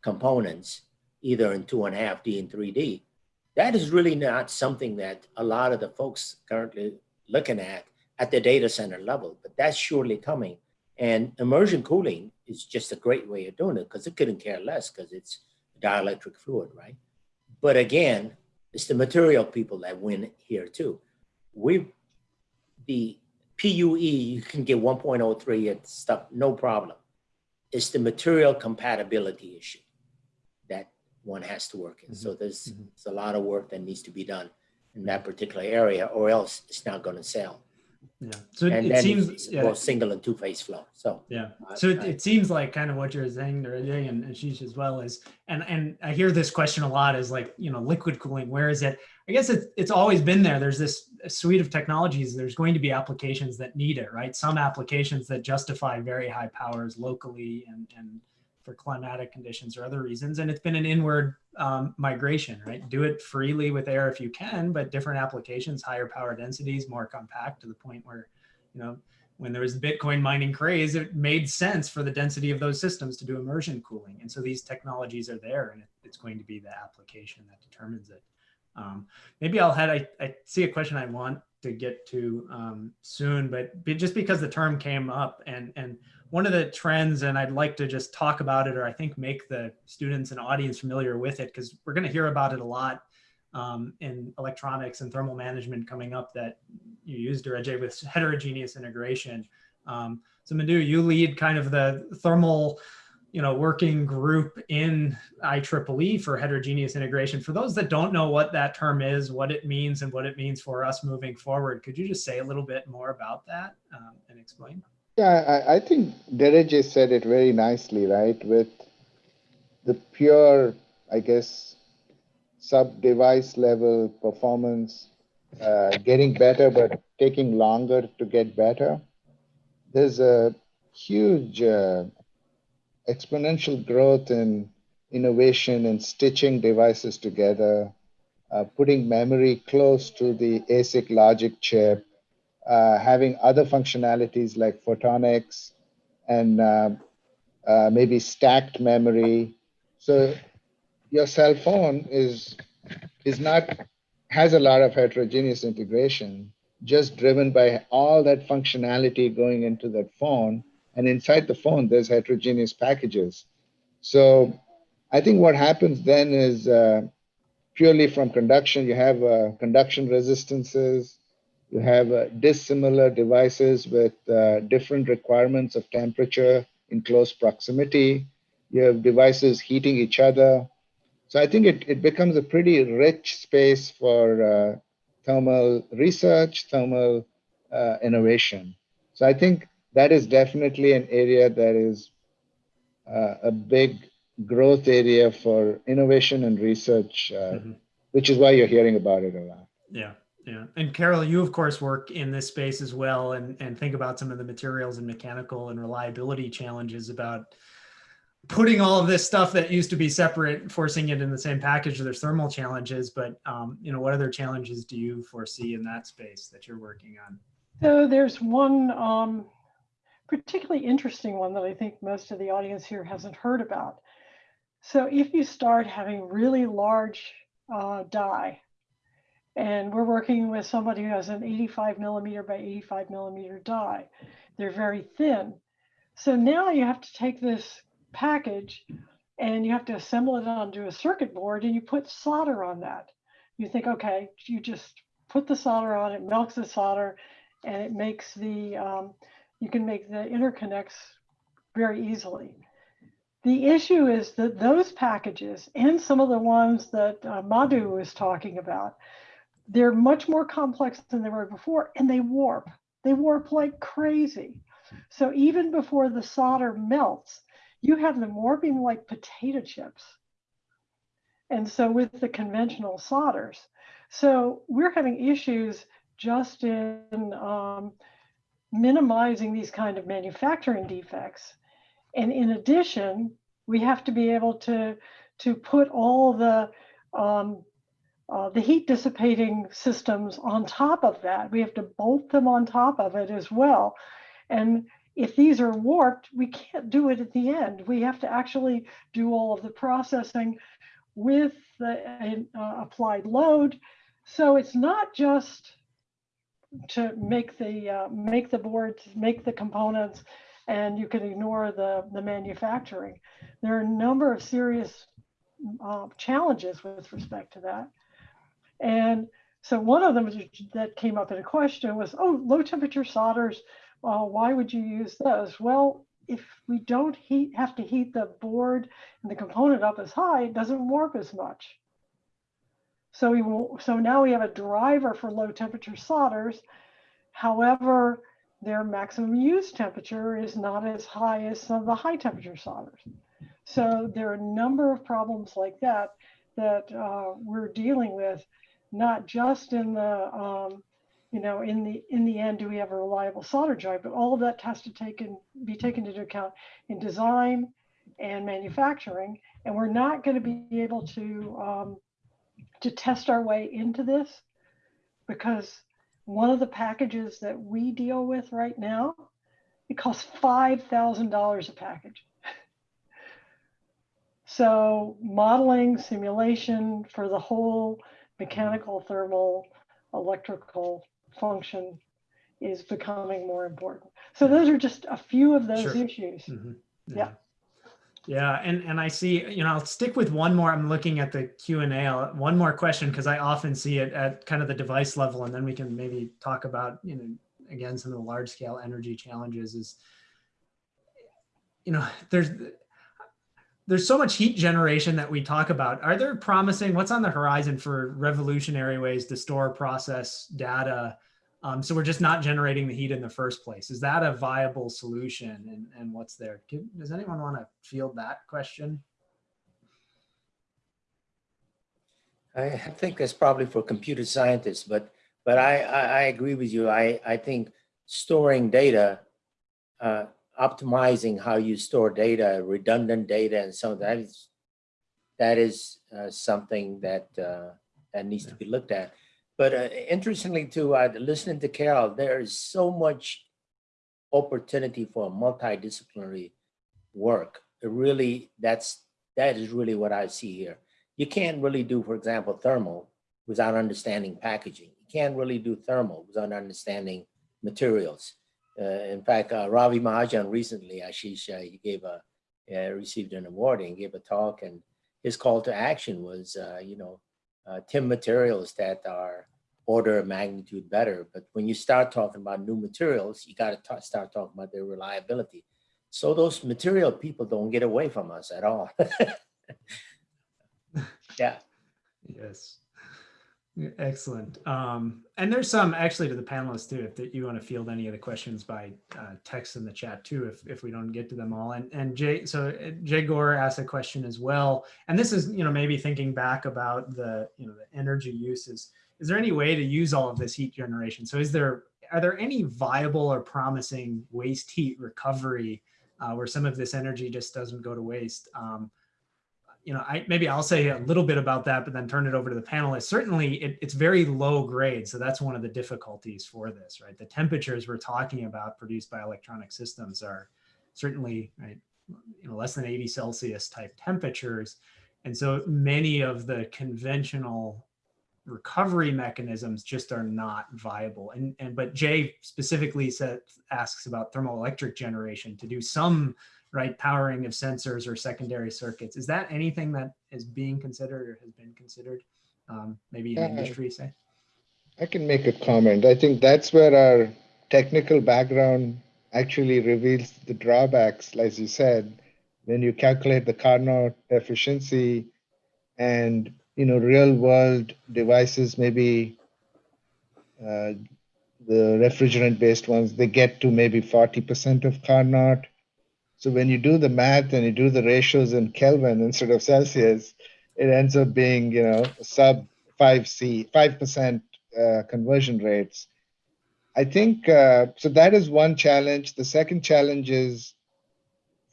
components, either in two and a half D and 3D, that is really not something that a lot of the folks currently looking at at the data center level, but that's surely coming. And immersion cooling is just a great way of doing it because it couldn't care less because it's dielectric fluid, right? But again, it's the material people that win here too. We, the PUE, you can get 1.03 and stuff, no problem. It's the material compatibility issue that one has to work in. So there's, Mhm. there's a lot of work that needs to be done in that particular area or else it's not going to sell. Yeah. So it, And it seems, yeah, both single and two phase flow. So yeah. So it, it seems like kind of what you're saying there, and and Ashish as well is, and and I hear this question a lot is like, you know, liquid cooling, where is it? I guess it's it's always been there. There's this suite of technologies. There's going to be applications that need it, right? Some applications that justify very high powers locally and and for climatic conditions or other reasons. And it's been an inward um, migration, right? Do it freely with air if you can, but different applications, higher power densities, more compact to the point where, you know, when there was the Bitcoin mining craze, it made sense for the density of those systems to do immersion cooling. And so these technologies are there and it's going to be the application that determines it. Um, maybe I'll head, I, I see a question I want to get to um, soon, but just because the term came up and, and one of the trends, and I'd like to just talk about it, or I think make the students and audience familiar with it, because we're going to hear about it a lot um, in electronics and thermal management coming up that you used, Ajay, with heterogeneous integration. Um, so Madhu, you lead kind of the thermal, you know, working group in IEEE for heterogeneous integration. For those that don't know what that term is, what it means, and what it means for us moving forward, could you just say a little bit more about that um, and explain? Yeah, I, I think Dereje said it very nicely, right? With the pure, I guess, sub-device level performance uh, getting better, but taking longer to get better. There's a huge uh, exponential growth in innovation and stitching devices together, uh, putting memory close to the ASIC logic chip, uh, having other functionalities like photonics and uh, uh, maybe stacked memory. So your cell phone is is not has a lot of heterogeneous integration, just driven by all that functionality going into that phone. And inside the phone, there's heterogeneous packages. So I think what happens then is uh, purely from conduction, you have uh, conduction resistances, you have uh, dissimilar devices with uh, different requirements of temperature in close proximity. You have devices heating each other. So I think it, it becomes a pretty rich space for uh, thermal research, thermal uh, innovation. So I think that is definitely an area that is uh, a big growth area for innovation and research, uh, Mhm. which is why you're hearing about it a lot. Yeah, yeah. And Carol, you of course work in this space as well and, and think about some of the materials and mechanical and reliability challenges about putting all of this stuff that used to be separate, forcing it in the same package. There's thermal challenges, but um, you know, what other challenges do you foresee in that space that you're working on? So there's one um, particularly interesting one that I think most of the audience here hasn't heard about. So if you start having really large uh, die, and we're working with somebody who has an 85 millimeter by 85 millimeter die, they're very thin. So now you have to take this package and you have to assemble it onto a circuit board and you put solder on that. You think, okay, you just put the solder on, it melts the solder, and it makes the, um, you can make the interconnects very easily. The issue is that those packages and some of the ones that uh, Madhu was talking about, they're much more complex than they were before and they warp. They warp like crazy. So even before the solder melts, you have them warping like potato chips. And so with the conventional solders. So we're having issues just in um, minimizing these kind of manufacturing defects. And in addition, we have to be able to, to put all the, um, uh, the heat dissipating systems on top of that. We have to bolt them on top of it as well. And if these are warped, we can't do it at the end. We have to actually do all of the processing with the uh, applied load. So it's not just to make the uh, make the boards, make the components, and you can ignore the the manufacturing. There are a number of serious uh, challenges with respect to that, and so one of them that came up in a question was, oh, low temperature solders. Uh, why would you use those? Well, if we don't heat have to heat the board and the component up as high, it doesn't warp as much. So we will, so now we have a driver for low temperature solders. However, their maximum use temperature is not as high as some of the high temperature solders. So there are a number of problems like that that uh, we're dealing with, not just in the, um, you know, in the in the end, do we have a reliable solder joint? But all of that has to take in, be taken into account in design and manufacturing. And we're not going to be able to um, to test our way into this because one of the packages that we deal with right now, it costs $5,000 a package. <laughs> so modeling, simulation for the whole mechanical, thermal, electrical function is becoming more important. So those are just a few of those Sure. issues. Mhm. Yeah. Yeah, and and I see, you know, I'll stick with one more. I'm looking at the Q and A. One more question because I often see it at kind of the device level, and then we can maybe talk about, you know, again some of the large scale energy challenges. Is, you know, there's there's so much heat generation that we talk about. Are there promising? What's on the horizon for revolutionary ways to store, process data? Um, so we're just not generating the heat in the first place. Is that a viable solution? And, and what's there? Does anyone want to field that question? I I think that's probably for computer scientists, but but I I, I agree with you. I I think storing data, uh, optimizing how you store data, redundant data, and of that is that is uh, something that uh, that needs to be looked at. But uh, interestingly, too, listening to Carol, there is so much opportunity for multidisciplinary work. It really, that's that is really what I see here you can't really do, for example, thermal without understanding packaging. You can't really do thermal without understanding materials. Uh, in fact, uh, Ravi Mahajan recently, Ashish, he gave a, uh, received an award and gave a talk and his call to action was, you know, TIM materials that are order of magnitude better. But when you start talking about new materials, you got to start talking about their reliability. So those material people don't get away from us at all. <laughs> yeah. Yes. Excellent. Um, and there's some actually to the panelists too, if that you want to field any of the questions by uh, text in the chat too, if, if we don't get to them all. And, and Jay, so uh, Jay Gore asked a question as well. And this is, you know, maybe thinking back about the, you know, the energy uses. Is there any way to use all of this heat generation? So is there, are there any viable or promising waste heat recovery uh, where some of this energy just doesn't go to waste? Um, you know, I maybe I'll say a little bit about that, but then turn it over to the panelists. Certainly, it, it's very low grade, so that's one of the difficulties for this, right? The temperatures we're talking about produced by electronic systems are certainly right, you know, less than 80 Celsius type temperatures, and so many of the conventional recovery mechanisms just are not viable. And and but Jay specifically said asks about thermoelectric generation to do some right powering of sensors or secondary circuits is that anything that is being considered or has been considered um, maybe in Uh, industry say I can make a comment. I think that's where our technical background actually reveals the drawbacks, as you said, when you calculate the Carnot efficiency and you know real world devices, maybe uh, the refrigerant based ones, they get to maybe 40% of Carnot. So when you do the math and you do the ratios in Kelvin instead of Celsius, it ends up being you know sub 5C, 5% uh, conversion rates. I think uh, so. That is one challenge. The second challenge is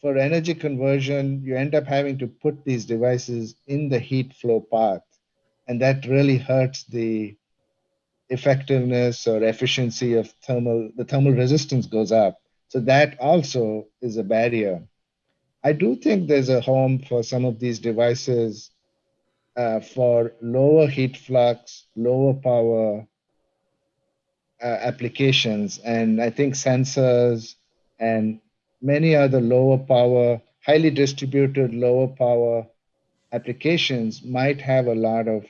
for energy conversion, you end up having to put these devices in the heat flow path, and that really hurts the effectiveness or efficiency of thermal. The thermal resistance goes up, so that also is a barrier. I do think there's a home for some of these devices uh, for lower heat flux, lower power uh, applications. And I think sensors and many other lower power, highly distributed lower power applications might have a lot of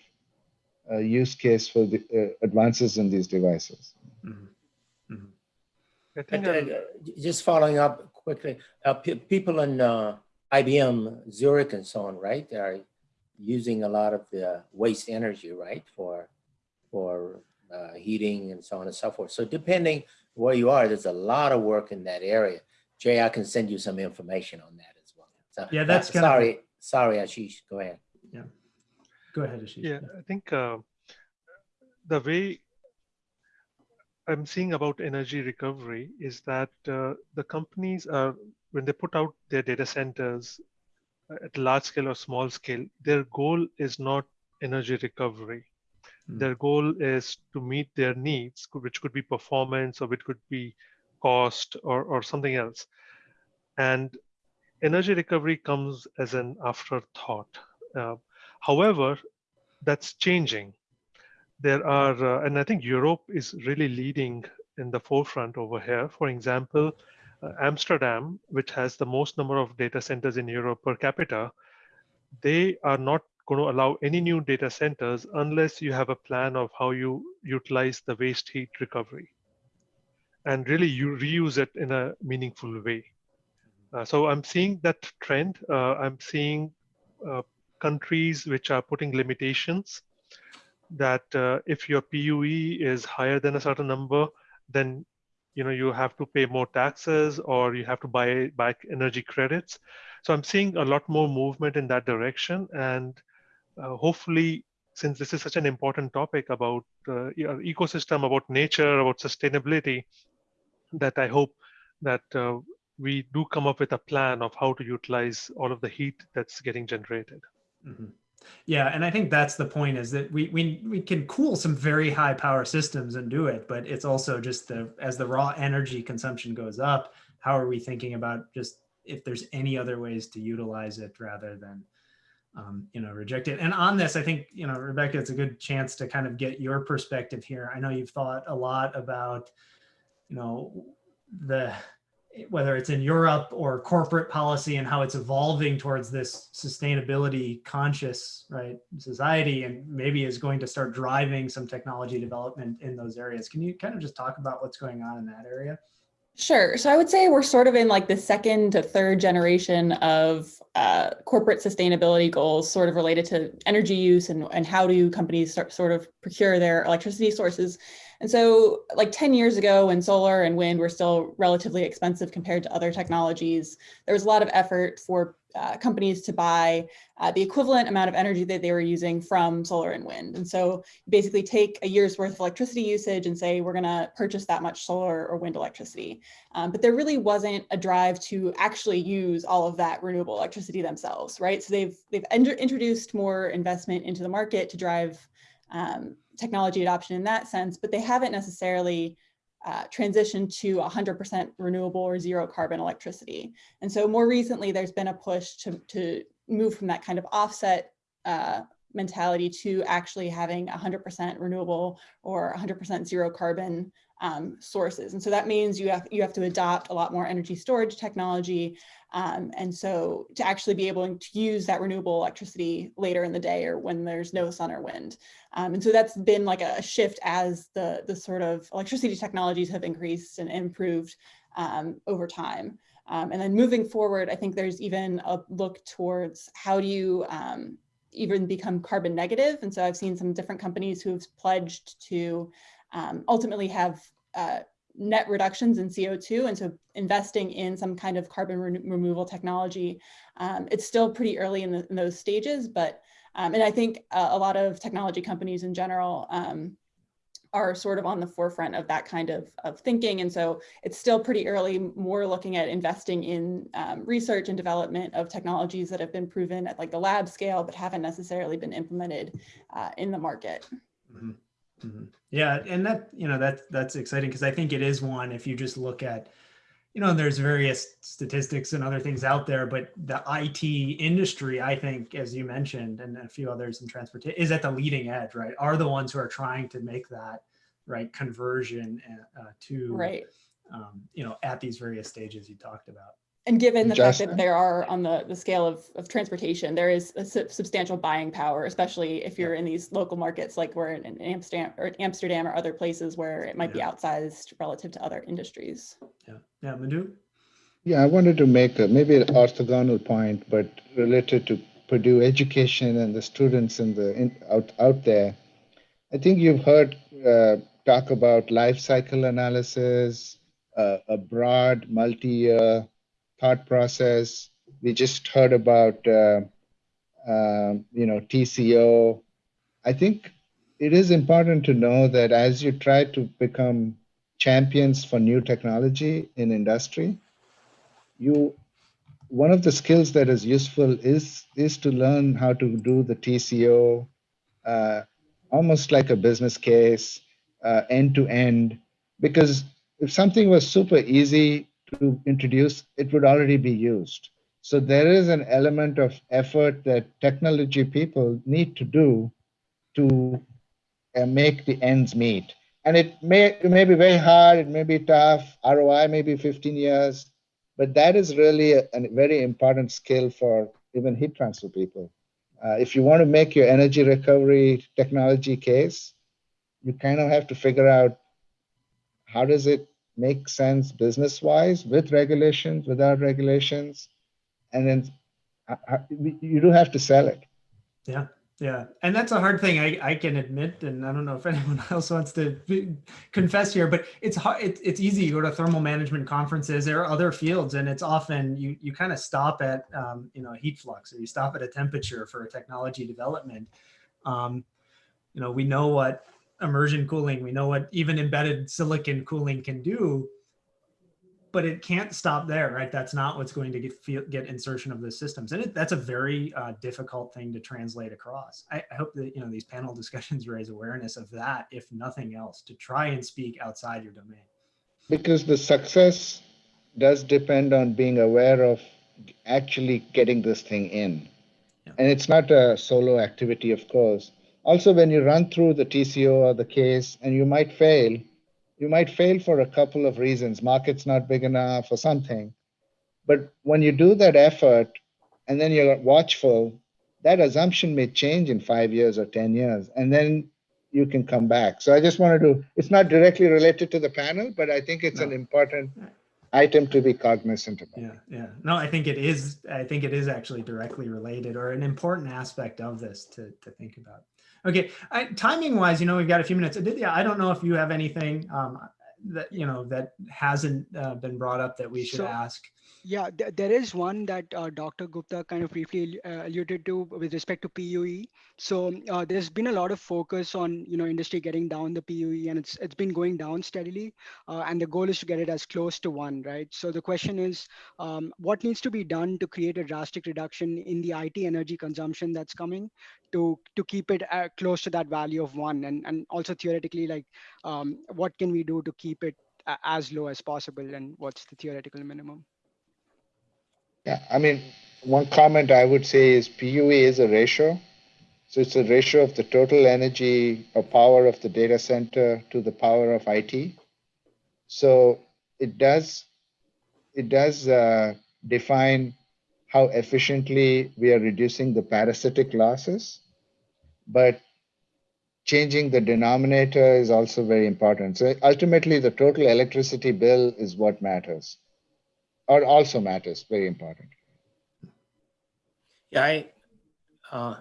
uh, use case for the uh, advances in these devices. Mhm. Mhm. I And, think uh, I'll- Just following up quickly, uh, pe- people in uh, IBM, Zurich and so on, right? They are using a lot of the waste energy, right? For, for uh, heating and so on and so forth. So depending where you are, there's a lot of work in that area. Jay, I can send you some information on that as well. So, Yeah, that's uh, kind of- Sorry, sorry, Ashish, go ahead. Yeah, go ahead Ashish. Yeah, I think uh, the way I'm seeing about energy recovery is that uh, the companies are, when they put out their data centers uh, at large scale or small scale, their goal is not energy recovery. Mm. Their goal is to meet their needs, which could be performance or it could be cost or, or something else. And energy recovery comes as an afterthought. Uh, however, that's changing. There are, uh, and I think Europe is really leading in the forefront over here. For example, uh, Amsterdam, which has the most number of data centers in Europe per capita, they are not going to allow any new data centers unless you have a plan of how you utilize the waste heat recovery and really you reuse it in a meaningful way. Uh, so I'm seeing that trend. Uh, I'm seeing uh, countries which are putting limitations that uh, if your PUE is higher than a certain number, then you know you have to pay more taxes or you have to buy back energy credits. So I'm seeing a lot more movement in that direction, and uh, hopefully, since this is such an important topic about uh, your ecosystem, about nature, about sustainability, that I hope that uh, we do come up with a plan of how to utilize all of the heat that's getting generated. Mhm. Yeah, and I think that's the point is that we we we can cool some very high power systems and do it, but it's also just the as the raw energy consumption goes up, how are we thinking about just if there's any other ways to utilize it rather than um, you know reject it. And on this, I think you know Rebecca, it's a good chance to kind of get your perspective here. I know you've thought a lot about you know the whether it's in Europe or corporate policy and how it's evolving towards this sustainability conscious right society and maybe is going to start driving some technology development in those areas. Can you kind of just talk about what's going on in that area? Sure. So I would say we're sort of in like the second to third generation of uh, corporate sustainability goals, sort of related to energy use and, and how do companies start, sort of procure their electricity sources. And so like 10 years ago when solar and wind were still relatively expensive compared to other technologies, there was a lot of effort for uh, companies to buy uh, the equivalent amount of energy that they were using from solar and wind. And so basically take a year's worth of electricity usage and say, we're gonna purchase that much solar or wind electricity. Um, but there really wasn't a drive to actually use all of that renewable electricity themselves, right? So they've, they've introduced more investment into the market to drive um, technology adoption in that sense, but they haven't necessarily uh, transition to 100% renewable or zero carbon electricity. And so more recently, there's been a push to, to move from that kind of offset uh, mentality to actually having 100% renewable or 100% zero carbon um, sources. And so that means you have, you have to adopt a lot more energy storage technology. Um, and so to actually be able to use that renewable electricity later in the day or when there's no sun or wind. Um, and so that's been like a shift as the, the sort of electricity technologies have increased and improved um, over time. Um, and then moving forward, I think there's even a look towards how do you um, even become carbon negative. And so I've seen some different companies who've pledged to um, ultimately have uh, net reductions in CO2. And so investing in some kind of carbon re removal technology, um, it's still pretty early in, the, in those stages, but, um, and I think a lot of technology companies in general um, are sort of on the forefront of that kind of, of thinking. And so it's still pretty early, more looking at investing in um, research and development of technologies that have been proven at like the lab scale, but haven't necessarily been implemented uh, in the market. Mm -hmm. Mm -hmm. Yeah, and that you know that that's exciting because I think it is one. If you just look at, you know, there's various statistics and other things out there, but the IT industry, I think, as you mentioned, and a few others in transportation, is at the leading edge, right? Are the ones who are trying to make that right conversion uh, to right, um, you know, at these various stages you talked about. And given the Just- fact that there are on the, the scale of, of transportation, there is a su- substantial buying power, especially if you're in these local markets like we're in in Amsterdam or Amsterdam or other places where it might be outsized relative to other industries. Yeah, yeah, Madhu. Yeah, I wanted to make a, maybe an orthogonal point, but related to Purdue education and the students in the in, out out there. I think you've heard uh, talk about life cycle analysis, uh, a broad multi-year thought process. We just heard about uh, uh, you know TCO. I think it is important to know that as you try to become champions for new technology in industry, you one of the skills that is useful is is to learn how to do the TCO, uh, almost like a business case, uh, end to end. Because if something was super easy to introduce, it would already be used. So there is an element of effort that technology people need to do to uh, make the ends meet. And it may, it may be very hard, it may be tough, ROI may be 15 years, but that is really a, a very important skill for even heat transfer people. Uh, if you want to make your energy recovery technology case, you kind of have to figure out how does it make sense business wise with regulations, without regulations, and then uh, uh, you do have to sell it. Yeah, yeah, and that's a hard thing. I, I can admit, and I don't know if <laughs> anyone else wants to be, confess here, but it's hard. It, it's easy. You go to thermal management conferences or other fields, and it's often you you kind of stop at um, you know heat flux or you stop at a temperature for a technology development. Um, you know, we know what immersion cooling, we know what even embedded silicon cooling can do, but it can't stop there, right? That's not what's going to get feel, get insertion of the systems, and it, that's a very uh, difficult thing to translate across. I, I, hope that you know these panel <laughs> discussions raise awareness of that, if nothing else, to try and speak outside your domain. Because the success does depend on being aware of actually getting this thing in, yeah. and it's not a solo activity, of course. Also, when you run through the TCO or the case, and you might fail, you might fail for a couple of reasons market's not big enough or something but when you do that effort and then you're watchful that assumption may change in five years or ten years and then you can come back so i just wanted to it's not directly related to the panel but i think it's no. an important item to be cognizant about. Yeah, yeah. No, I think it is, I think it is actually directly related or an important aspect of this to, to think about. Okay, I, timing wise, you know, we've got a few minutes. Aditya, I don't know if you have anything um, that, you know, that hasn't uh, been brought up that we should So- ask. Yeah, th- there is one that uh, Dr. Gupta kind of briefly uh, alluded to with respect to PUE. So uh, there's been a lot of focus on you know industry getting down the PUE, and it's it's been going down steadily. Uh, and the goal is to get it as close to one, right? So the question is, um, what needs to be done to create a drastic reduction in the IT energy consumption that's coming to to keep it uh, close to that value of one, and and also theoretically, like um, what can we do to keep it a- as low as possible, and what's the theoretical minimum? Yeah, I mean, one comment I would say is PUE is a ratio. So it's a ratio of the total energy or power of the data center to the power of IT. So it does, it does uh, define how efficiently we are reducing the parasitic losses. But changing the denominator is also very important. So ultimately, the total electricity bill is what matters or also matters, very important. Yeah, I uh,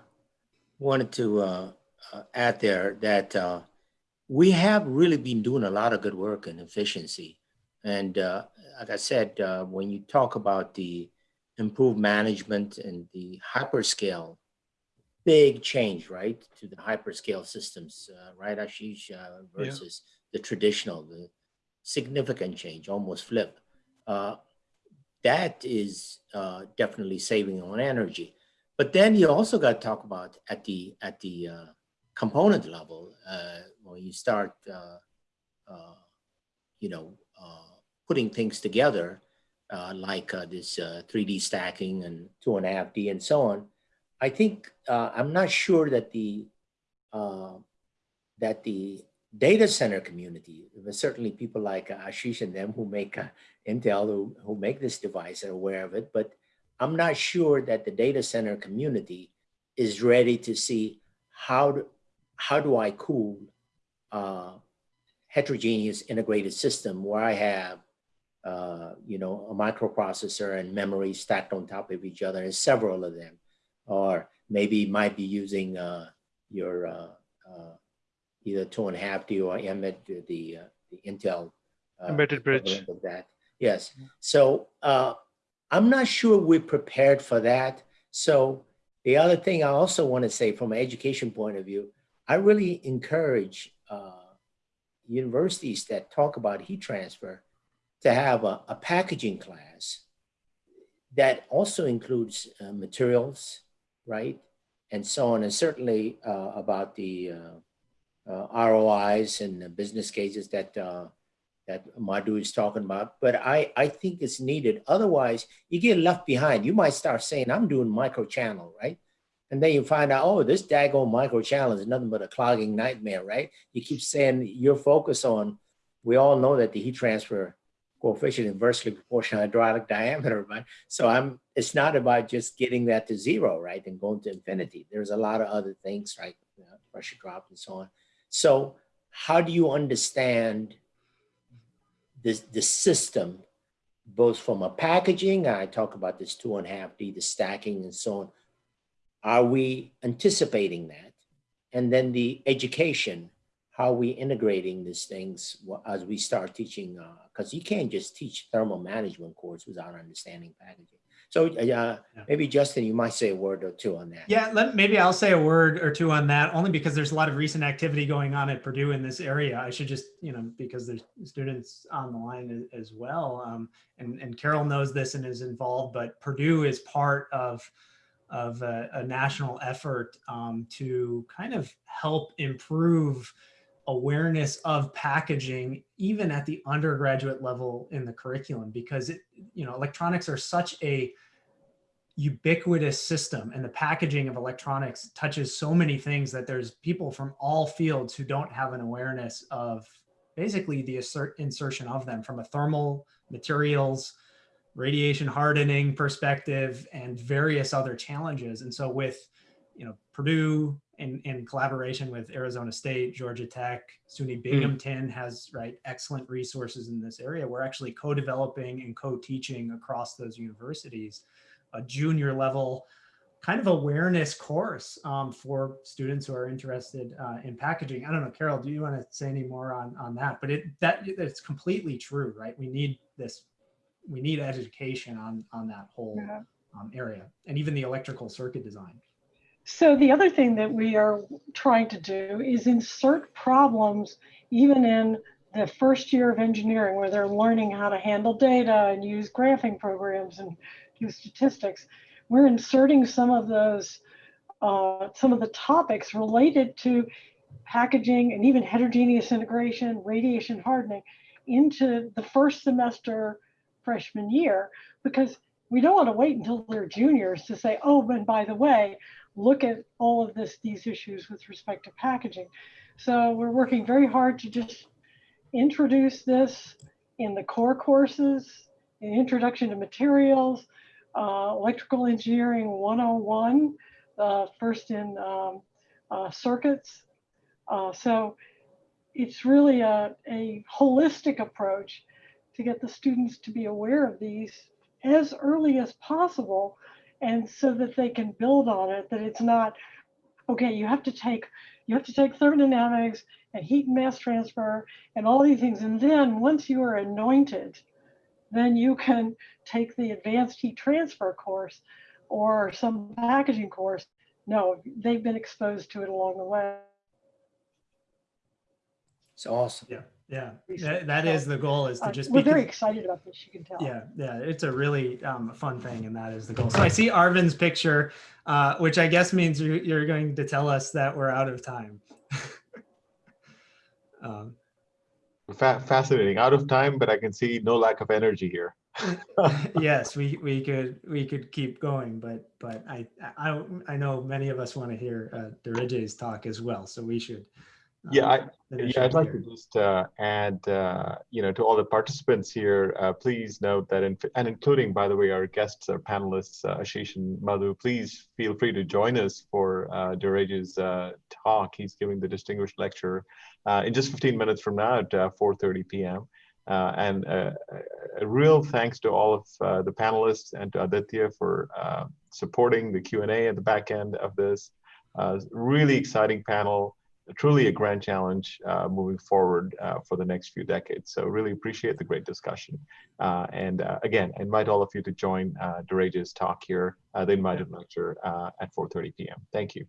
wanted to uh, uh, add there that uh, we have really been doing a lot of good work in efficiency. And uh, like I said, uh, when you talk about the improved management and the hyperscale, big change, right, to the hyperscale systems, uh, right, Ashish, uh, versus the traditional, the significant change, almost flip. That is uh, definitely saving on energy. But then you also got to talk about at the at the uh, component level uh, when you start, uh, uh, you know, putting things together like this uh, 3D stacking and two and a half D and so on. I think I'm not sure that the that the data center community, certainly people like Ashish and them who make uh, Intel who, who make this device are aware of it, but I'm not sure that the data center community is ready to see how do, how do I cool uh, heterogeneous integrated system where I have uh, you know a microprocessor and memory stacked on top of each other and several of them, or maybe might be using uh, your uh, uh, either two and a half D or embed the uh, the Intel uh, Embedded bridge. of that. Yes. So uh, I'm not sure we're prepared for that. So the other thing I also want to say from an education point of view, I really encourage uh, universities that talk about heat transfer to have a, a packaging class that also includes uh, materials, right? And so on, and certainly uh, about the ROIs and the business cases that uh, that Madhu is talking about. But I, I think it's needed. Otherwise, you get left behind. You might start saying, I'm doing micro channel, right? And then you find out, oh, this daggone micro channel is nothing but a clogging nightmare, right? You keep saying your focus on, we all know that the heat transfer coefficient inversely proportional hydraulic diameter, right? So I'm, it's not about just getting that to zero, right? And going to infinity. There's a lot of other things, right? Uh, pressure drop and so on. So how do you understand this, the system, both from a packaging, I talk about this two and a half D, the stacking and so on. Are we anticipating that? And then the education, how are we integrating these things as we start teaching? Uh, because you can't just teach thermal management course without understanding packaging. So uh, Yeah. maybe Justin, you might say a word or two on that. Yeah, let, maybe I'll say a word or two on that, only because there's a lot of recent activity going on at Purdue in this area. I should just, you know, because there's students on the line as well. Um, and, and Carol knows this and is involved, but Purdue is part of, of a, a national effort um, to kind of help improve awareness of packaging even at the undergraduate level in the curriculum because it you know electronics are such a ubiquitous system and the packaging of electronics touches so many things that there's people from all fields who don't have an awareness of basically the insertion of them from a thermal materials radiation hardening perspective and various other challenges. And so with you know, Purdue in, in collaboration with Arizona State, Georgia Tech, SUNY Binghamton has right excellent resources in this area. We're actually co-developing and co-teaching across those universities a junior level kind of awareness course um, for students who are interested uh, in packaging. I don't know, Carol, do you want to say any more on, on that? But it that it's completely true, right? We need this, we need education on, on that whole Yeah. um, area and even the electrical circuit design. So the other thing that we are trying to do is insert problems even in the first year of engineering where they're learning how to handle data and use graphing programs and do statistics. We're inserting some of those, uh, some of the topics related to packaging and even heterogeneous integration, radiation hardening into the first semester freshman year because we don't want to wait until they're juniors to say, oh, and by the way, look at all of this, these issues with respect to packaging. So we're working very hard to just introduce this in the core courses, in introduction to materials, uh, electrical engineering 101, uh, first in um, uh, circuits. Uh, so it's really a, a holistic approach to get the students to be aware of these as early as possible and so that they can build on it that it's not okay you have to take you have to take thermodynamics and heat and mass transfer and all these things. And then once you are anointed then you can take the advanced heat transfer course or some packaging course. No they've been exposed to it along the way. It's awesome. Yeah, yeah, that, that is the goal is to Uh, just we're be very excited about this you can tell Yeah, yeah, it's a really um, fun thing, and that is the goal. So I see Arvin's picture, uh, which I guess means you- you're going to tell us that we're out of time. <laughs> um, Fa- fascinating. Out of time, but I can see no lack of energy here. <laughs> yes, we we could we could keep going, but but I I I know many of us want to hear uh, Dereje's talk as well, so we should. Uh, Yeah, I, yeah, I'd like here. to just uh, add, uh, you know, to all the participants here, uh, please note that, in, and including, by the way, our guests, our panelists, uh, Ashish and Madhu, please feel free to join us for uh, Dereje's uh, talk. He's giving the distinguished lecture uh, in just 15 minutes from now at uh, 4.30 p.m. Uh, and uh, a- a real thanks to all of uh, the panelists and to Aditya for uh, supporting the Q&A at the back end of this. Uh, really exciting panel truly a grand challenge uh, moving forward uh, for the next few decades. So really appreciate the great discussion. Uh, and uh, again, I invite all of you to join uh, Dereje's talk here, uh, the invited lecture uh, at 4.30 p.m. Thank you.